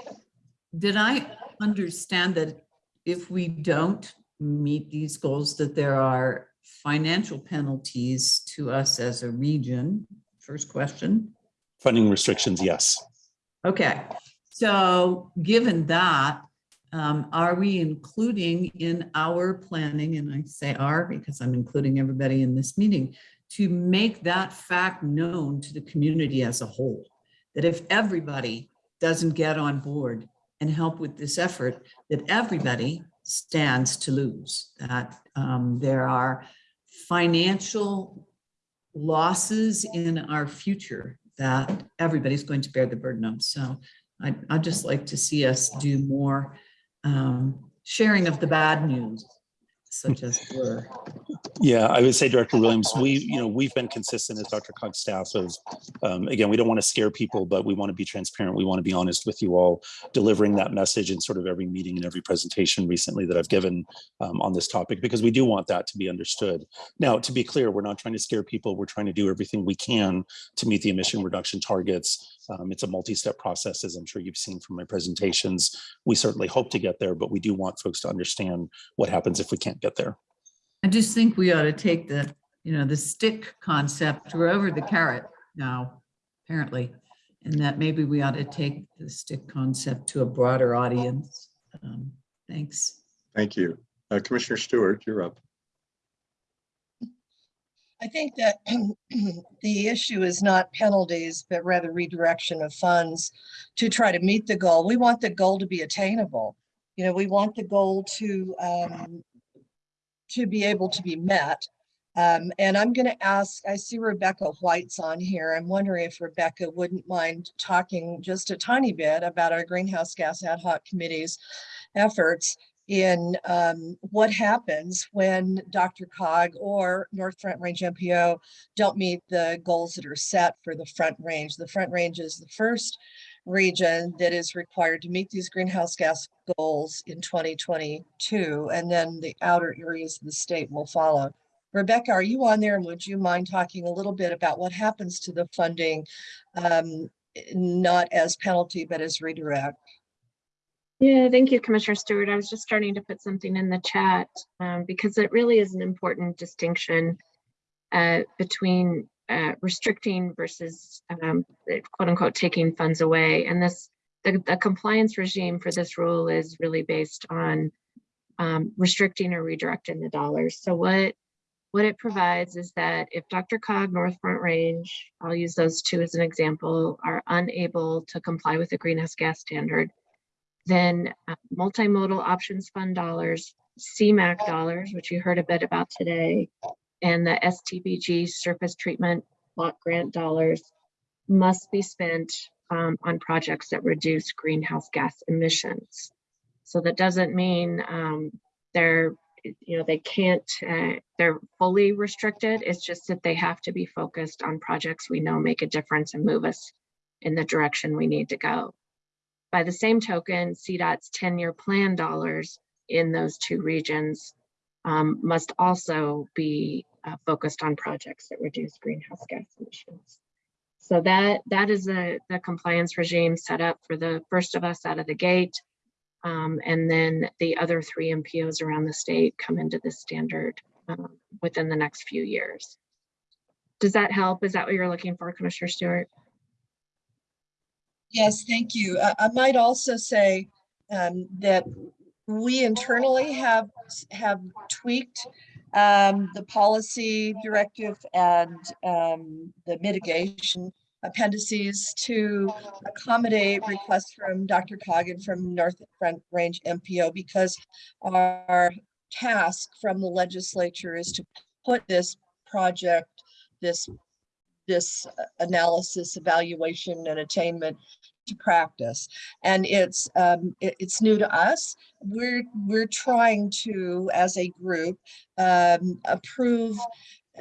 did I understand that if we don't meet these goals, that there are financial penalties to us as a region? First question.
Funding restrictions, yes.
Okay, so given that, um, are we including in our planning, and I say "are" because I'm including everybody in this meeting, to make that fact known to the community as a whole? That if everybody doesn't get on board and help with this effort, that everybody stands to lose, that um, there are financial losses in our future that everybody's going to bear the burden of. So I'd, I'd just like to see us do more um, sharing of the bad news such as were.
Yeah, I would say Director Williams, we, you know, we've been consistent as DRCOG's staff of, um, again, we don't want to scare people, but we want to be transparent. We want to be honest with you all, delivering that message in sort of every meeting and every presentation recently that I've given um, on this topic, because we do want that to be understood. Now, to be clear, we're not trying to scare people. We're trying to do everything we can to meet the emission reduction targets. Um, it's a multi-step process, as I'm sure you've seen from my presentations. We certainly hope to get there, but we do want folks to understand what happens if we can't get there.
I just think we ought to take the, you know, the stick concept, we're over the carrot now, apparently. And that maybe we ought to take the stick concept to a broader audience. Um, Thanks.
Thank you. Uh, Commissioner Stewart, you're up.
I think that (clears throat) the issue is not penalties, but rather redirection of funds to try to meet the goal. We want the goal to be attainable. You know, we want the goal to um, to be able to be met. Um, and I'm going to ask, I see Rebecca White's on here. I'm wondering if Rebecca wouldn't mind talking just a tiny bit about our greenhouse gas ad hoc committee's efforts in um, what happens when DRCOG or North Front Range MPO don't meet the goals that are set for the Front Range. The Front Range is the first region that is required to meet these greenhouse gas goals in 2022, and then the outer areas of the state will follow. Rebecca, are you on there? And would you mind talking a little bit about what happens to the funding, um, not as penalty, but as redirect?
Yeah, thank you, Commissioner Stewart. I was just starting to put something in the chat um, because it really is an important distinction uh, between uh, restricting versus um, quote unquote taking funds away. And this, the, the compliance regime for this rule is really based on um, restricting or redirecting the dollars. So what what it provides is that if DRCOG, North Front Range, I'll use those two as an example, are unable to comply with the greenhouse gas standard, then uh, multimodal options fund dollars, CMAQ dollars, which you heard a bit about today, and the STBG surface treatment block grant dollars must be spent um, on projects that reduce greenhouse gas emissions. So that doesn't mean um, they're, you know, they can't, uh, they're fully restricted. It's just that they have to be focused on projects we know make a difference and move us in the direction we need to go. By the same token, CDOT's 10-year plan dollars in those two regions um, must also be uh, focused on projects that reduce greenhouse gas emissions. So that that is a, the compliance regime set up for the first of us out of the gate. Um, and then the other three MPOs around the state come into this standard um, within the next few years. Does that help? Is that what you're looking for, Commissioner Stewart?
Yes, thank you. I, I might also say um, that we internally have have tweaked um, the policy directive and um, the mitigation appendices to accommodate requests from Dr. Coggin from North Front Range MPO because our task from the legislature is to put this project, this this analysis, evaluation, and attainment to practice. And it's um, it, it's new to us. We're we're trying to, as a group, um, approve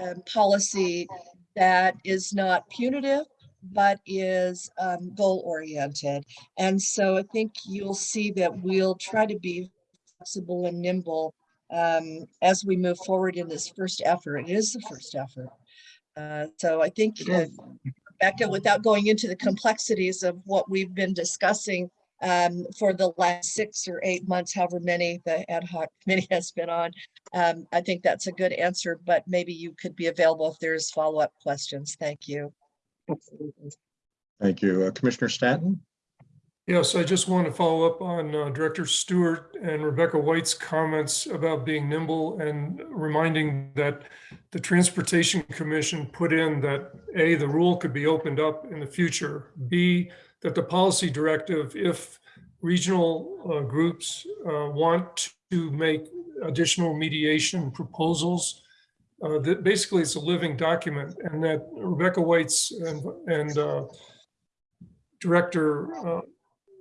um, policy that is not punitive, but is um, goal oriented. And so I think you'll see that we'll try to be flexible and nimble um, as we move forward in this first effort. It is the first effort. Uh, so I think, uh, Becca, without going into the complexities of what we've been discussing um, for the last six or eight months, however many the ad hoc (laughs) committee has been on, um, I think that's a good answer, but maybe you could be available if there's follow-up questions. Thank you. Absolutely.
Thank you. Uh, Commissioner Stanton?
Yes, I just want to follow up on uh, Director Stewart and Rebecca White's comments about being nimble and reminding that the Transportation Commission put in that A, the rule could be opened up in the future, B, that the policy directive, if regional uh, groups uh, want to make additional mediation proposals, uh, that basically it's a living document and that Rebecca White's and, and uh, Director uh,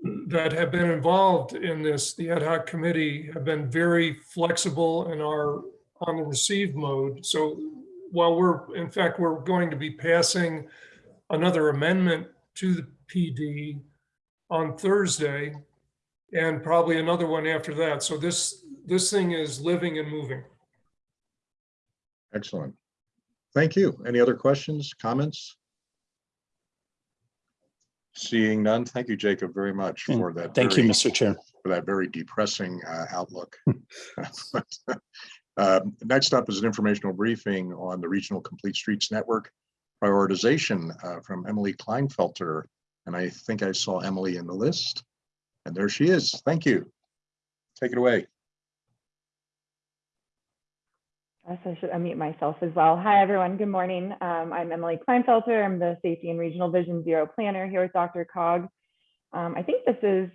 that have been involved in this, the ad hoc committee, have been very flexible and are on the receive mode. So while we're, in fact, we're going to be passing another amendment to the PD on Thursday and probably another one after that. So this, this thing is living and moving.
Excellent. Thank you. Any other questions, comments? Seeing none, thank you, Jacob, very much
Mm,
for that.
Thank you, Mr. Chair.
For that very depressing uh, outlook. (laughs) Um, Next up is an informational briefing on the Regional Complete Streets Network prioritization uh, from Emily Kleinfelter. And I think I saw Emily in the list. And there she is. Thank you. Take it away.
I should unmute myself as well. Hi, everyone. Good morning. Um, I'm Emily Kleinfelter. I'm the Safety and Regional Vision Zero Planner here with DRCOG. Um, I think this is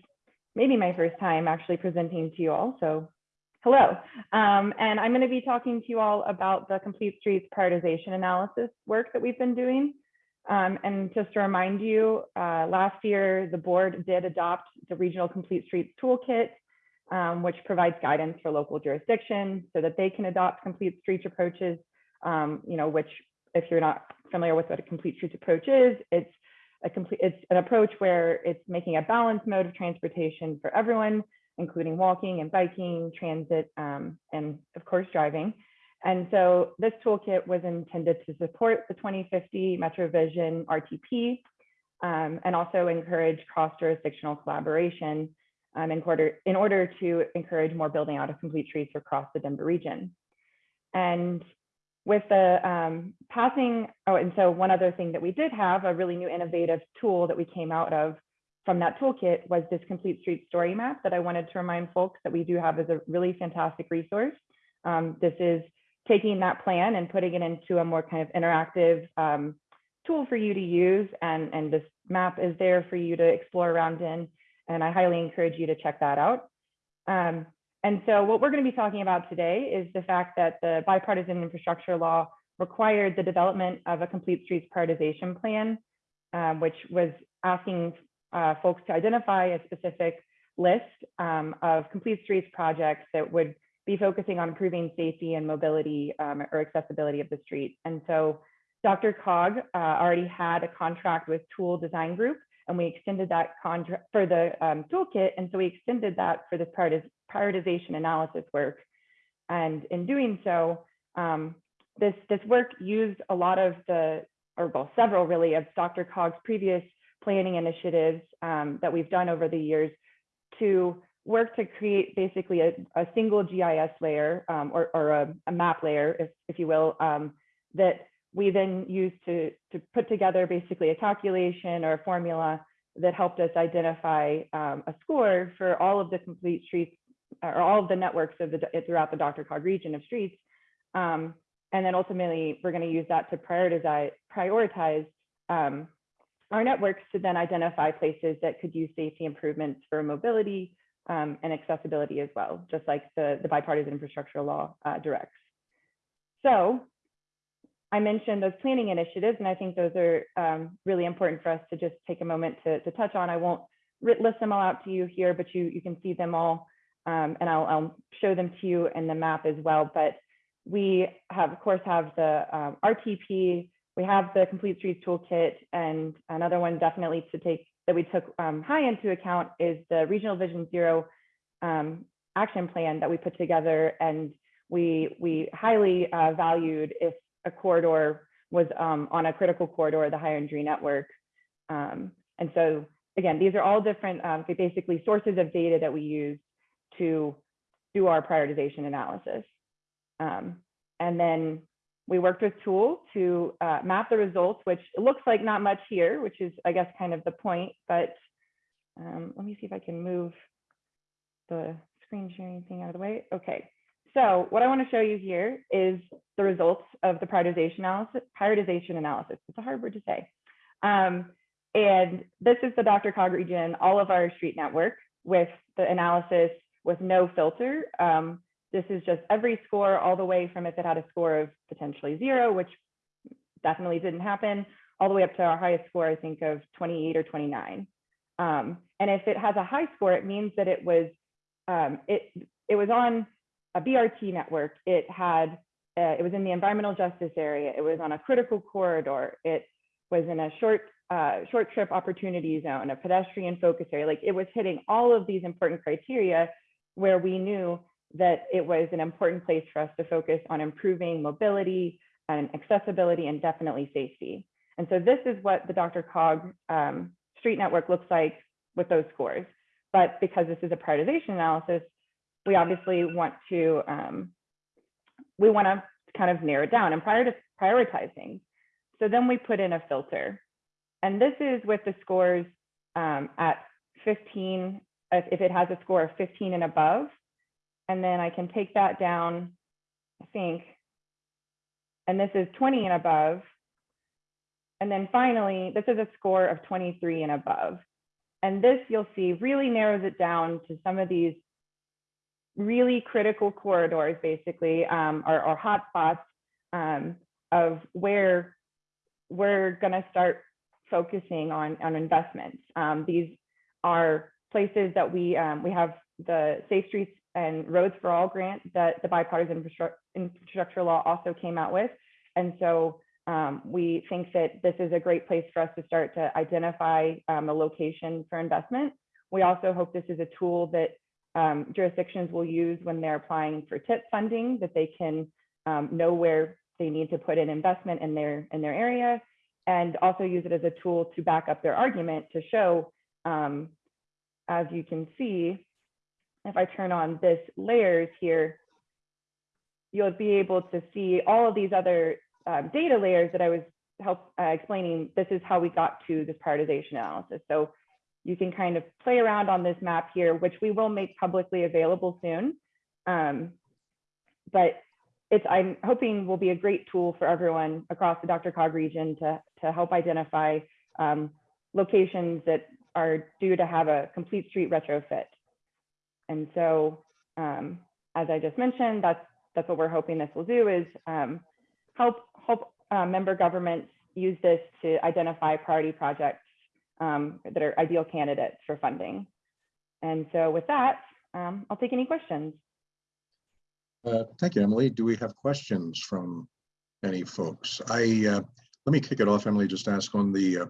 maybe my first time actually presenting to you all, so hello. Um, and I'm going to be talking to you all about the Complete Streets prioritization analysis work that we've been doing. Um, and just to remind you, uh, last year the board did adopt the Regional Complete Streets Toolkit um, which provides guidance for local jurisdictions so that they can adopt complete streets approaches, um, you know, which if you're not familiar with what a complete streets approach is, it's a complete, it's an approach where it's making a balanced mode of transportation for everyone, including walking and biking, transit, um, and of course, driving. And so this toolkit was intended to support the 2050 Metro Vision RTP um, and also encourage cross-jurisdictional collaboration um, in, order, in order to encourage more building out of complete streets across the Denver region. And with the um, passing, oh, and so one other thing that we did have, a really new innovative tool that we came out of from that toolkit was this complete street story map that I wanted to remind folks that we do have as a really fantastic resource. Um, this is taking that plan and putting it into a more kind of interactive um, tool for you to use. And, and this map is there for you to explore around in and I highly encourage you to check that out. Um, and so what we're going to be talking about today is the fact that the bipartisan infrastructure law required the development of a complete streets prioritization plan, um, which was asking uh, folks to identify a specific list um, of complete streets projects that would be focusing on improving safety and mobility um, or accessibility of the street. And so DRCOG uh, already had a contract with Toole Design Group and we extended that contract for the um, toolkit. And so we extended that for this prioritization analysis work. And in doing so, um, this, this work used a lot of the, or well, several really of DRCOG's previous planning initiatives um, that we've done over the years to work to create basically a, a single GIS layer um, or, or a, a, map layer, if, if you will, um, that we then used to, to put together basically a calculation or a formula that helped us identify um, a score for all of the complete streets or all of the networks of the throughout the DRCOG region of streets. Um, and then ultimately, we're going to use that to prioritize, prioritize um, our networks to then identify places that could use safety improvements for mobility um, and accessibility as well, just like the, the bipartisan infrastructure law uh, directs. So I mentioned those planning initiatives, and I think those are um, really important for us to just take a moment to, to touch on. I won't list them all out to you here, but you, you can see them all, um, and I'll, I'll, show them to you in the map as well. But we have, of course, have the um, RTP, we have the Complete Streets Toolkit, and another one definitely to take that we took um, high into account is the Regional Vision Zero um, action plan that we put together, and we we highly uh, valued if a corridor was um, on a critical corridor, the higher injury network. Um, and so again, these are all different um, basically sources of data that we use to do our prioritization analysis. Um, and then we worked with Toole to uh, map the results, which looks like not much here, which is, I guess, kind of the point. But um, let me see if I can move the screen sharing thing out of the way. Okay. So what I want to show you here is the results of the prioritization analysis. Prioritization analysis. It's a hard word to say. Um, and this is the DRCOG region, all of our street network with the analysis with no filter. Um, this is just every score all the way from if it had a score of potentially zero, which definitely didn't happen, all the way up to our highest score, I think of 28 or 29. Um, and if it has a high score, it means that it was um, it it was on a BRT network. It had uh, it was in the environmental justice area. It was on a critical corridor. It was in a short uh, short trip opportunity zone, a pedestrian focus area. Like it was hitting all of these important criteria where we knew that it was an important place for us to focus on improving mobility and accessibility and definitely safety. And so this is what the DRCOG um, street network looks like with those scores. But because this is a prioritization analysis, we obviously want to um, we want to kind of narrow it down and prior prioritize things. So then we put in a filter. And this is with the scores um, at 15, if if it has a score of 15 and above. And then I can take that down, I think. And this is 20 and above. And then finally, this is a score of 23 and above. And this you'll see really narrows it down to some of these really critical corridors, basically, um, or, hotspots um, of where we're going to start focusing on, on investments. Um, these are places that we um, we have the Safe Streets and Roads for All grant that the bipartisan infrastructure, infrastructure law also came out with. And so um, we think that this is a great place for us to start to identify um, a location for investment. We also hope this is a tool that um, jurisdictions will use when they're applying for TIP funding, that they can um, know where they need to put in investment in their in their area, and also use it as a tool to back up their argument to show, um, as you can see, if I turn on this layers here, you'll be able to see all of these other um, data layers that I was help uh, explaining. This is how we got to this prioritization analysis. So you can kind of play around on this map here, which we will make publicly available soon. Um, but it's I'm hoping will be a great tool for everyone across the DRCOG region to, to help identify um, locations that are due to have a complete street retrofit. And so, um, as I just mentioned, that's that's what we're hoping this will do is um, help help uh, member governments use this to identify priority projects um, that are ideal candidates for funding. And so with that, um, I'll take any questions.
Uh, Thank you, Emily. Do we have questions from any folks? I, uh, let me kick it off, Emily, just ask on the, uh,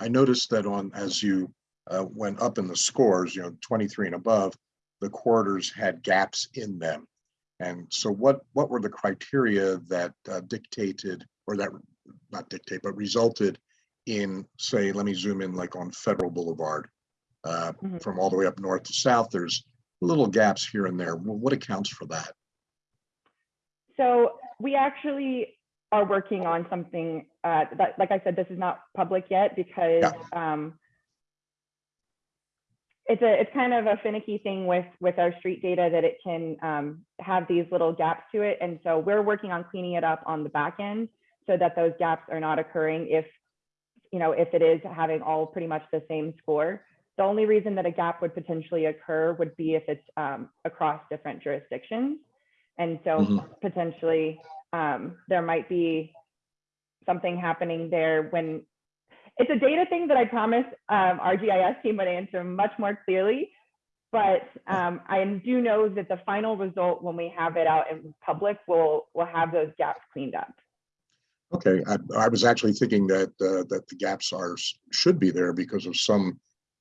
I noticed that on, as you uh, went up in the scores, you know, 23 and above, the quarters had gaps in them. And so what, what were the criteria that uh, dictated, or that, not dictate, but resulted in, say, let me zoom in like on Federal Boulevard? uh,
Mhm.
From all the way up north to south, there's little gaps here and there. What accounts for that?
So we actually are working on something uh, that, like I said, this is not public yet because um, it's a it's kind of a finicky thing with with our street data that it can um, have these little gaps to it, and so we're working on cleaning it up on the back end so that those gaps are not occurring if you know if it is having all pretty much the same score. The only reason that a gap would potentially occur would be if it's um, across different jurisdictions. And so
Mhm.
potentially um, there might be something happening there when it's a data thing that I promise um, our GIS team would answer much more clearly. But um, I do know that the final result, when we have it out in public, will will have those gaps cleaned up.
Okay, I, I was actually thinking that, uh, that the gaps are, should be there because of some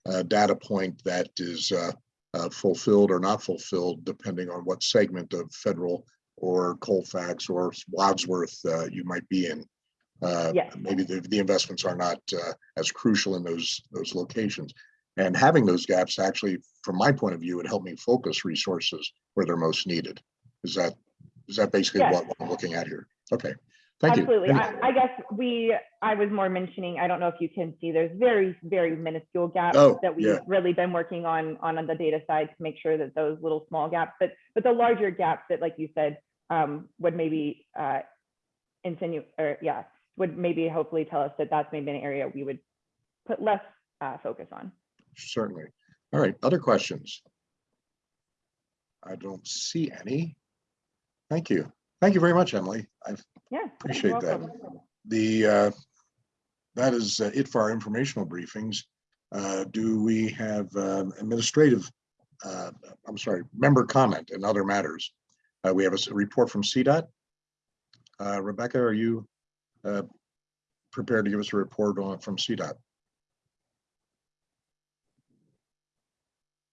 uh, data point that is uh, uh, fulfilled or not fulfilled, depending on what segment of federal or Colfax or Wadsworth uh, you might be in. Uh,
Yes.
Maybe the, the investments are not uh, as crucial in those, those locations. And having those gaps actually, from my point of view, would help me focus resources where they're most needed. Is that, is that basically
Yes.
what what I'm looking at here? Okay, thank.
Absolutely.
Any-
I, I guess we, I was more mentioning, I don't know if you can see, there's very, very minuscule gaps
Oh,
that we've
yeah.
really been working on, on the data side to make sure that those little small gaps, but, but the larger gaps that, like you said, um, would maybe, uh, insinuate, or yeah, would maybe hopefully tell us that that's maybe an area we would put less, uh, focus on.
Certainly. All right, other questions? I don't see any. Thank you. Thank you very much, Emily. I
Yeah.
appreciate that. The, uh, that is uh, it for our informational briefings. Uh, Do we have um, administrative, uh, I'm sorry, member comment and other matters? Uh, We have a report from CDOT. Uh, Rebecca, are you uh, prepared to give us a report on from CDOT?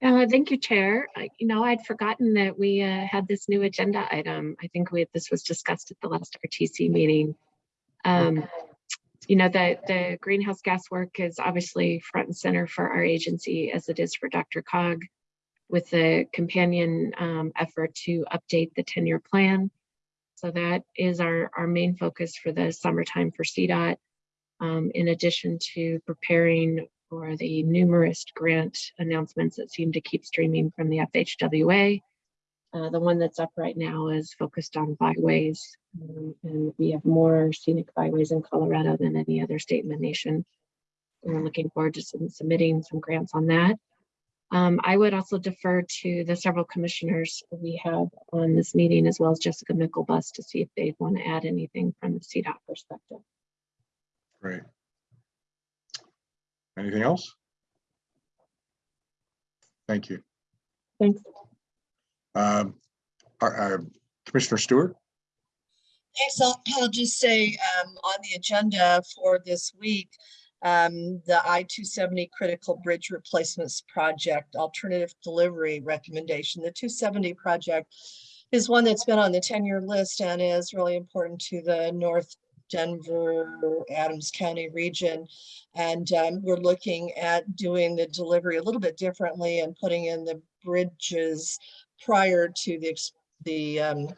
Uh, thank you, Chair. I- You know, I'd forgotten that we uh, had this new agenda item. I think we, this was discussed at the last RTC meeting. Um, You know, the, the greenhouse gas work is obviously front and center for our agency as it is for DRCOG with the companion um, effort to update the 10-year plan. So that is our, our main focus for the summertime for CDOT. Um, in addition to preparing for the numerous grant announcements that seem to keep streaming from the FHWA. Uh, the one that's up right now is focused on byways. um, and we have more scenic byways in Colorado than any other state in the nation. We're looking forward to some submitting some grants on that. Um, I would also defer to the several commissioners we have on this meeting, as well as Jessica Myklebust, to see if they want to add anything from the CDOT perspective.
Great. Anything else? Thank you.
Thanks.
Um, our- our Commissioner Stuart?
Thanks. I'll, I'll just say um, on the agenda for this week, um, the I-270 Critical Bridge Replacements Project Alternative Delivery Recommendation. The 270 project is one that's been on the 10-year list and is really important to the North Denver, Adams County region. And um, we're looking at doing the delivery a little bit differently and putting in the bridges prior to the, the um,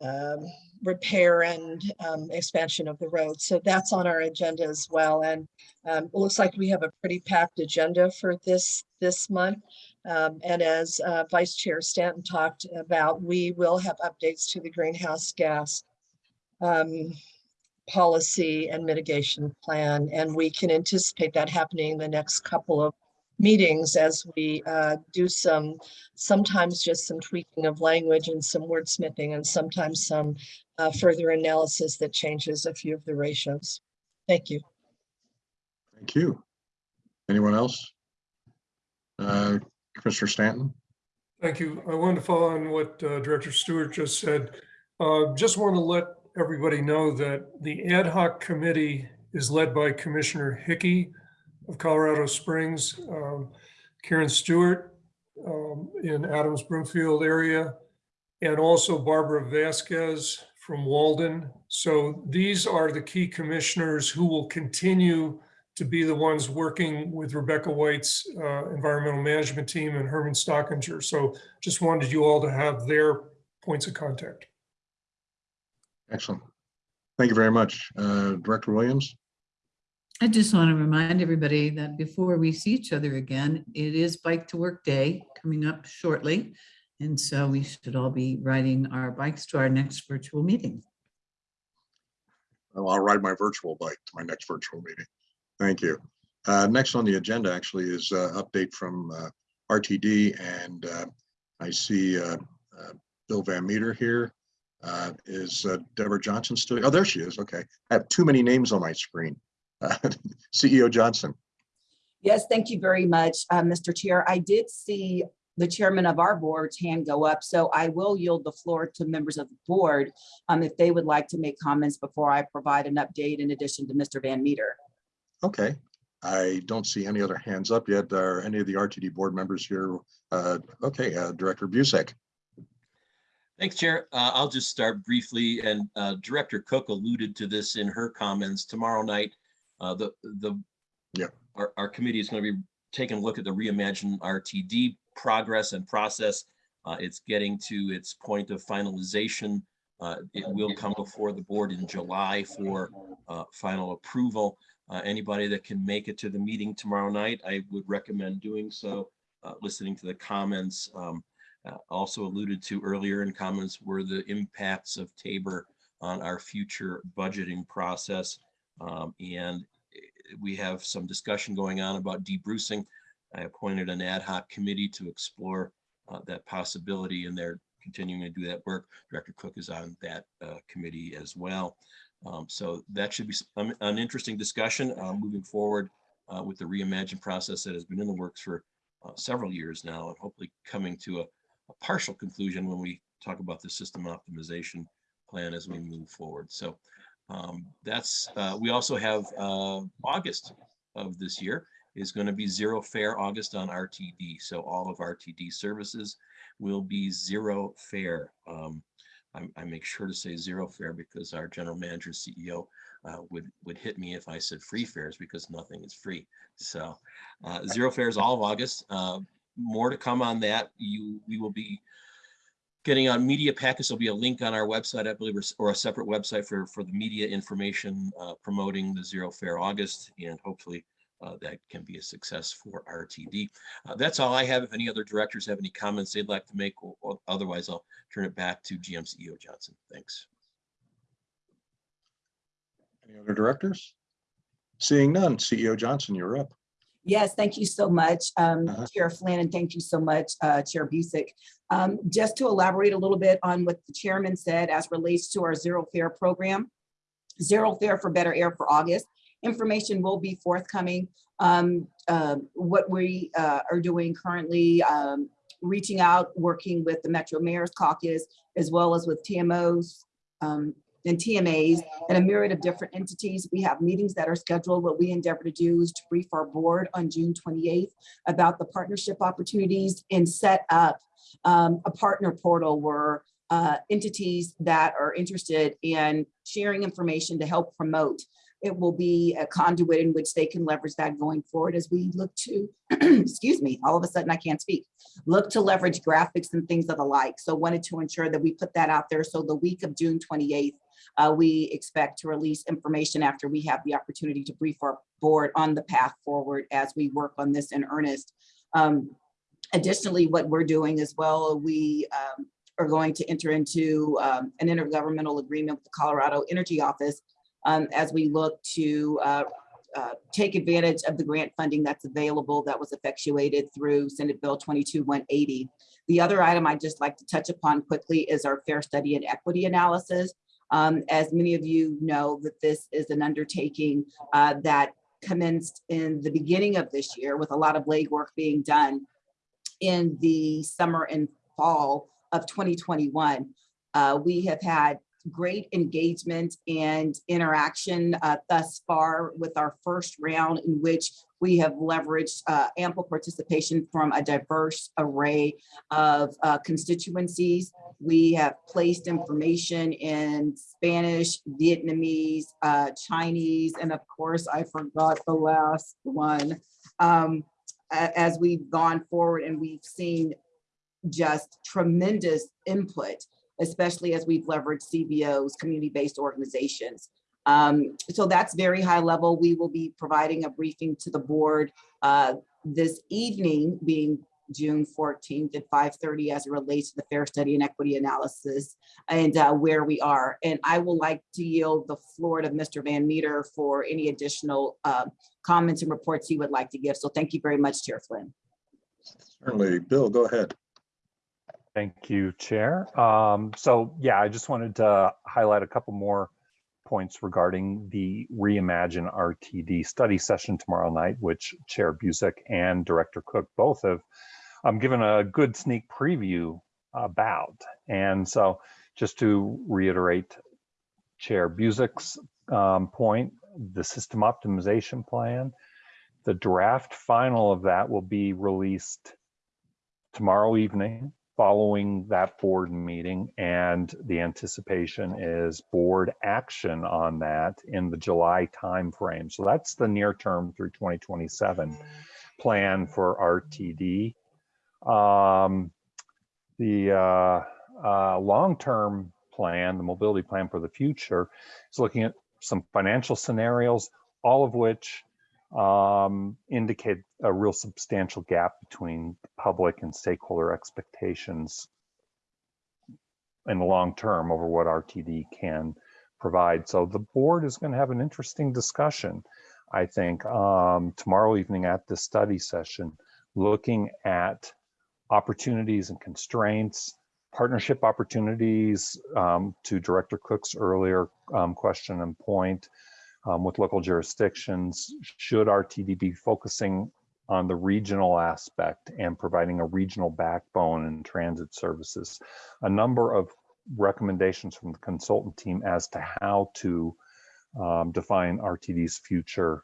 um, repair and um, expansion of the road. So that's on our agenda as well. And um, it looks like we have a pretty packed agenda for this, this month. Um, And as uh, Vice Chair Stanton talked about, we will have updates to the greenhouse gas um, policy and mitigation plan. And we can anticipate that happening in the next couple of meetings as we uh, do some, sometimes just some tweaking of language and some wordsmithing and sometimes some uh, further analysis that changes a few of the ratios. Thank you.
Thank you. Anyone else? Uh, Commissioner Stanton?
Thank you. I wanted to follow on what uh, Director Stuart just said. Uh, Just want to let everybody know that the ad hoc committee is led by Commissioner Hickey of Colorado Springs, um, Karen Stuart um, in Adams Broomfield area, and also Barbara Vasquez from Walden. So these are the key commissioners who will continue to be the ones working with Rebecca White's uh, environmental management team and Herman Stockinger. So just wanted you all to have their points of contact.
Excellent. Thank you very much. Uh, Director Williams?
I just want to remind everybody that before we see each other again, it is Bike to Work Day coming up shortly. And so we should all be riding our bikes to our next virtual meeting.
Oh, I'll ride my virtual bike to my next virtual meeting. Thank you. Uh, Next on the agenda actually is uh update from uh, RTD and uh, I see uh, uh, Bill Van Meter here. Uh, Is uh, Debra Johnson still? Oh, there she is. Okay. I have too many names on my screen. Uh, (laughs) CEO Johnson.
Yes, thank you very much, uh, Mr. Chair. I did see the chairman of our board's hand go up, so I will yield the floor to members of the board um, if they would like to make comments before I provide an update in addition to Mr. Van Meter.
Okay. I don't see any other hands up yet. Are any of the RTD board members here? Uh, Okay, uh, Director Busick.
Thanks, Chair. Uh, I'll just start briefly, and uh, Director Cook alluded to this in her comments. Tomorrow night, uh, the, the,
Yeah.
our, our committee is going to be taking a look at the Reimagine RTD progress and process. Uh, It's getting to its point of finalization. Uh, It will come before the board in July for uh, final approval. Uh, Anybody that can make it to the meeting tomorrow night, I would recommend doing so, uh, listening to the comments. Um, uh, also alluded to earlier in comments were the impacts of Tabor on our future budgeting process. Um, And eh, we have some discussion going on about debrucing. I appointed an ad hoc committee to explore uh, that possibility and they're continuing to do that work. Director Cook is on that uh, committee as well. Um, So that should be an interesting discussion uh, moving forward uh, with the reimagine process that has been in the works for uh, several years now and hopefully coming to a, a partial conclusion when we talk about the system optimization plan as we move forward. So um, that's, uh, we also have uh, August of this year is going to be zero fare August on RTD. So all of RTD services will be zero fare. Um, I, I make sure to say zero fare because our general manager CEO uh, would would hit me if I said free fares because nothing is free. So uh, zero fares all of August. Uh, more to come on that. You we will be getting on media packets. There'll be a link on our website, I believe, or, a separate website for for the media information uh, promoting the zero Fare August, and hopefully uh, that can be a success for RTD. Uh, that's all I have. If any other directors have any comments they'd like to make, or, or otherwise I'll turn it back to GM CEO Johnson. Thanks.
Any other directors? Seeing none, CEO Johnson, you're up.
Yes, thank you so much, um,
Uh-huh.
Chair Flynn, and thank you so much, uh, Chair Busick. Um, just to elaborate a little bit on what the chairman said as relates to our zero fare program. Zero fare for better air for August. Information will be forthcoming. Um, uh, what we, uh, are doing currently, um, reaching out, working with the Metro Mayor's Caucus, as well as with TMOs, um, and TMAs and a myriad of different entities. We have meetings that are scheduled. What we endeavor to do is to brief our board on June 28th about the partnership opportunities and set up um, a partner portal where uh, entities that are interested in sharing information to help promote. It will be a conduit in which they can leverage that going forward as we look to, (clears throat) excuse me, all of a sudden I can't speak, look to leverage graphics and things of the like. So wanted to ensure that we put that out there. So the week of June 28th, uh, we expect to release information after we have the opportunity to brief our board on the path forward as we work on this in earnest. Um, additionally, what we're doing as well, we um, are going to enter into um, an intergovernmental agreement with the Colorado Energy Office um, as we look to uh, uh, take advantage of the grant funding that's available that was effectuated through Senate Bill 22180. The other item I'd just like to touch upon quickly is our fare study and equity analysis. Um, as many of you know that this is an undertaking uh, that commenced in the beginning of this year with a lot of legwork being done in the summer and fall of 2021. Uh, we have had great engagement and interaction uh, thus far with our first round in which we have leveraged uh, ample participation from a diverse array of uh, constituencies. We have placed information in Spanish, Vietnamese, uh, Chinese, and of course, I forgot the last one. Um, as we've gone forward and we've seen just tremendous input, especially as we've leveraged CBOs, community-based organizations. Um, so that's very high level. We will be providing a briefing to the board uh, this evening, being June 14th at 5:30 as it relates to the fare study and equity analysis and uh, where we are. And I will like to yield the floor to Mr. Van Meter for any additional uh, comments and reports he would like to give. So thank you very much, Chair Flynn.
Certainly, Bill, go ahead.
Thank you, Chair. Um, so yeah, I just wanted to highlight a couple more points regarding the Reimagine RTD study session tomorrow night, which Chair Busick and Director Cook both have um, given a good sneak preview about. And so just to reiterate Chair Busick's um, point, the system optimization plan, the draft final of that will be released tomorrow evening following that board meeting and the anticipation is board action on that in the July timeframe. So that's the near term through 2027 plan for RTD. Um, the uh, uh, long-term plan, the mobility plan for the future is looking at some financial scenarios, all of which um, indicate a real substantial gap between public and stakeholder expectations in the long term over what RTD can provide. So the board is going to have an interesting discussion, I think, um, tomorrow evening at the study session, looking at opportunities and constraints, partnership opportunities um, to Director Cook's earlier um, question and point, um, with local jurisdictions. Should RTD be focusing on the regional aspect and providing a regional backbone in transit services? A number of recommendations from the consultant team as to how to um, define RTD's future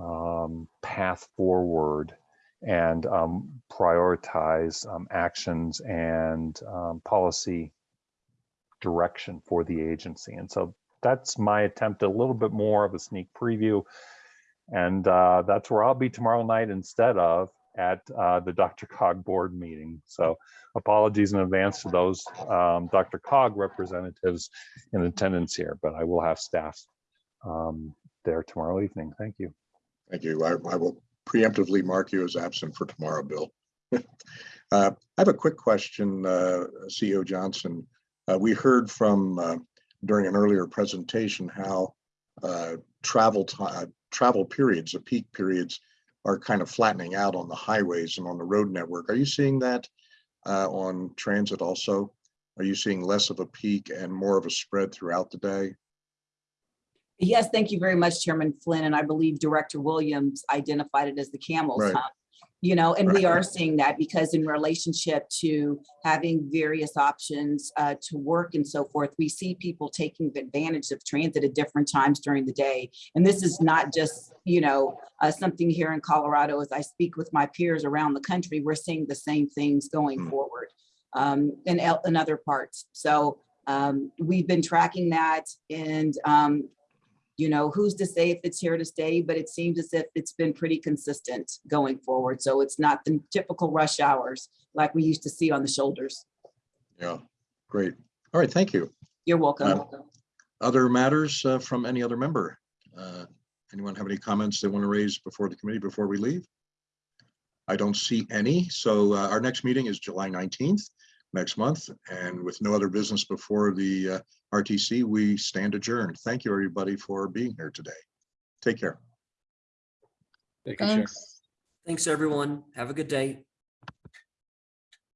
um, path forward and um, prioritize um, actions and um, policy direction for the agency. And so that's my attempt, a little bit more of a sneak preview. And uh, that's where I'll be tomorrow night instead of at uh, the DRCOG board meeting. So apologies in advance to those um, DRCOG representatives in attendance here, but I will have staff um, there tomorrow evening. Thank you.
Thank you. I, I will preemptively mark you as absent for tomorrow, Bill. (laughs) Uh, I have a quick question, uh, CEO Johnson. Uh, We heard from, uh, during an earlier presentation, how uh, travel time, travel periods, the peak periods are kind of flattening out on the highways and on the road network. Are you seeing that uh, on transit also? Are you seeing less of a peak and more of a spread throughout the day?
Yes, thank you very much, Chairman Flynn. And I believe Director Williams identified it as the camels
Right.
hump. You know, and we are seeing that because in relationship to having various options uh, to work and so forth, we see people taking advantage of transit at different times during the day. And this is not just, you know, uh, something here in Colorado. As I speak with my peers around the country, we're seeing the same things going
Hmm.
forward um, in, in other parts. So um, we've been tracking that and um, you know, who's to say if it's here to stay, but it seems as if it's been pretty consistent going forward. So it's not the typical rush hours like we used to see on the shoulders.
Yeah, great. All right, thank you.
You're welcome.
Um, Other matters uh, from any other member? Uh, Anyone have any comments they want to raise before the committee before we leave? I don't see any. So uh, our next meeting is July 19th next month. And with no other business before the uh, RTC, we stand adjourned. Thank you, everybody, for being here today. Take care. Thanks.
Thanks, everyone. Have a good day.